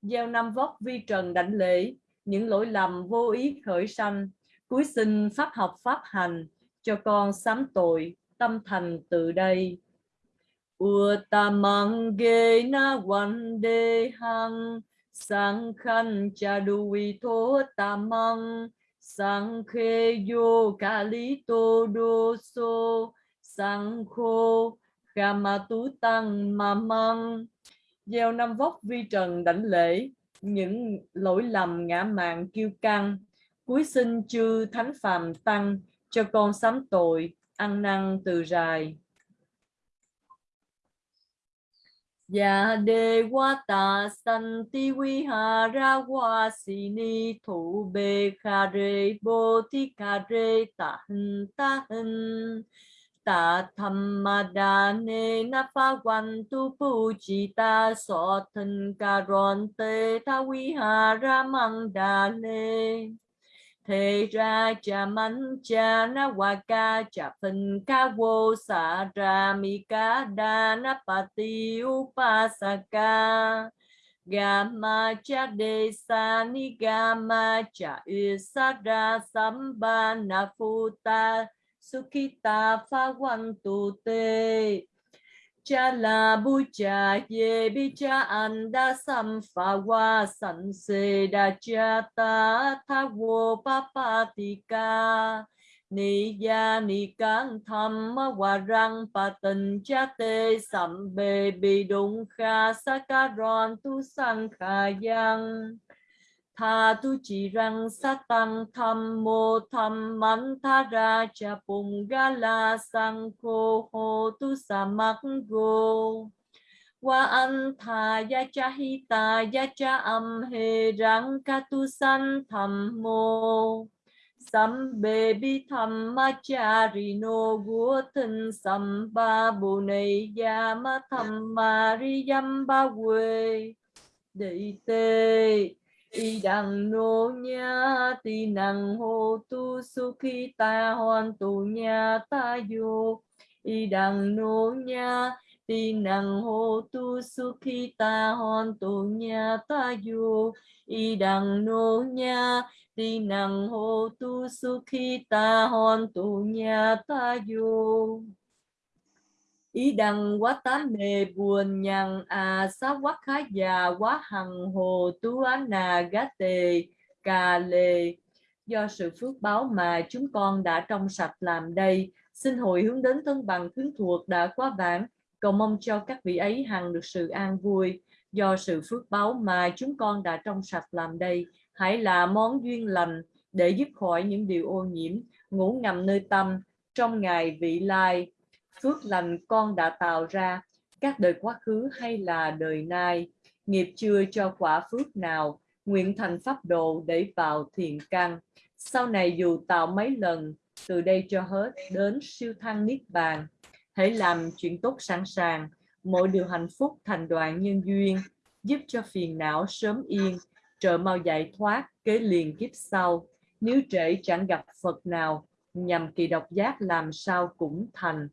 Gieo năm vóc vi trần đảnh lễ, những lỗi lầm vô ý khởi sanh. Cuối sinh pháp học pháp hành, cho con sám tội, tâm thành từ đây. Uttamang ge na văn đề hằng sang khăn cha đuôi thô tamang sang khê vô ca lý tô đô sô sang khô kama tú tăng ma măng gieo năm vóc vi trần đảnh lễ, những lỗi lầm ngã mạng kiêu căng. Cuối sinh chư thánh phàm tăng, cho con sám tội, ăn năn từ rài. Dạ đề wa ta san ti vi hà ra wa si ni thủ bê kha rê bồ thi kha rê ta hân ta hân ta tham ma đa ne na pha quan tu pu chi ta so thân ca ron te ta vi ha ra mang đa ne thế ra cha mắn cha na wa ca, cha phân ca vô sa ra mi ca đa na pa ti u pa sa upasaka Gama cha de sa ni gama cha u sa ra sam ba na futa sukita pha quan tu te cha la bu cha ye bi cha, an da sam pha wa san se da cha, ta tha wo pa pa ti ka ni ya ni can tham wa rang pa tình cha te sam be bi dung kha sa ka ron tu sang kha yang tha tu chỉ rằng sát tăng tham mô tham man tha ra cha pung ga la sang cô hô tu sa mắc go wa an tha ya cha hi ta ya cha am he rang ka tu san tham mô. Sam bê bi tham ma cha ri no gu thân sam ba bu nei ya ma tham ma ri yam ba we đệ tê y đằng nô nha ti nằng hô tu su khi ta hoàn tu nha ta vô y đằng nô nha ti nằng hô tu su khi ta hoàn tu nha ta vô y đằng nô nha ti nằng hô tu su khi ta hoàn tu nha ta vô ý đăng quá tám nề buồn nhằn à xá quá khá già, quá hằng hồ, tú á nà gá tề cà lề do sự phước báo mà chúng con đã trong sạch làm đây, xin hồi hướng đến thân bằng khuyến thuộc đã quá vãng. Cầu mong cho các vị ấy hằng được sự an vui. Do sự phước báo mà chúng con đã trong sạch làm đây, hãy là món duyên lành để giúp khỏi những điều ô nhiễm, ngủ ngầm nơi tâm, trong ngày vị lai phước lành con đã tạo ra các đời quá khứ hay là đời nay. Nghiệp chưa cho quả phước nào nguyện thành pháp độ để vào thiền căn. Sau này dù tạo mấy lần từ đây cho hết đến siêu thăng niết bàn. Hãy làm chuyện tốt sẵn sàng. Mỗi điều hạnh phúc thành đoạn nhân duyên. Giúp cho phiền não sớm yên, trợ mau giải thoát, kế liền kiếp sau. Nếu trễ chẳng gặp Phật nào, nhằm kỳ độc giác làm sao cũng thành.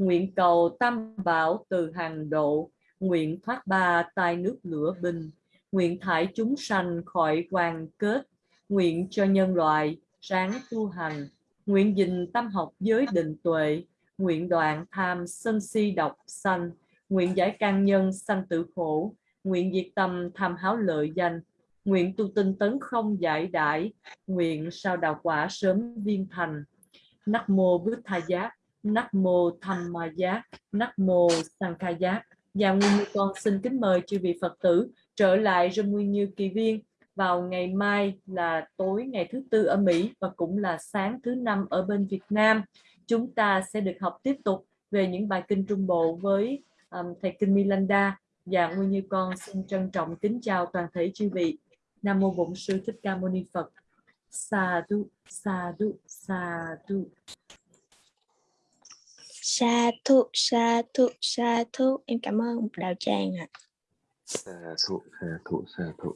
Nguyện cầu tam bảo từ hàng độ, nguyện thoát ba tai nước lửa bình, nguyện thải chúng sanh khỏi quan kết, nguyện cho nhân loại sáng tu hành, nguyện dình tâm học giới định tuệ, nguyện đoạn tham sân si độc sanh, nguyện giải căn nhân sanh tử khổ, nguyện diệt tâm tham háo lợi danh, nguyện tu tinh tấn không giải đãi, nguyện sao đạo quả sớm viên thành. Nắc mô Bút Tha Giác, Nắc mô Tham Ma Giác, Nắc mô Sang Giác. Và dạ Nguyên Như con xin kính mời chư vị Phật tử trở lại rơ Nguyên Như Kỳ Viên vào ngày mai là tối ngày thứ tư ở Mỹ và cũng là sáng thứ năm ở bên Việt Nam. Chúng ta sẽ được học tiếp tục về những bài kinh Trung Bộ với um, thầy kinh Milanda và dạ Nguyên Như con xin trân trọng kính chào toàn thể chư vị. Nam mô Bổn sư Thích Ca Mâu Ni Phật. Sa du, sa du, sa du. Sa thụ, sa thụ, sa thụ. Em cảm ơn đạo tràng ạ. sa thụ sa thụ sa thụ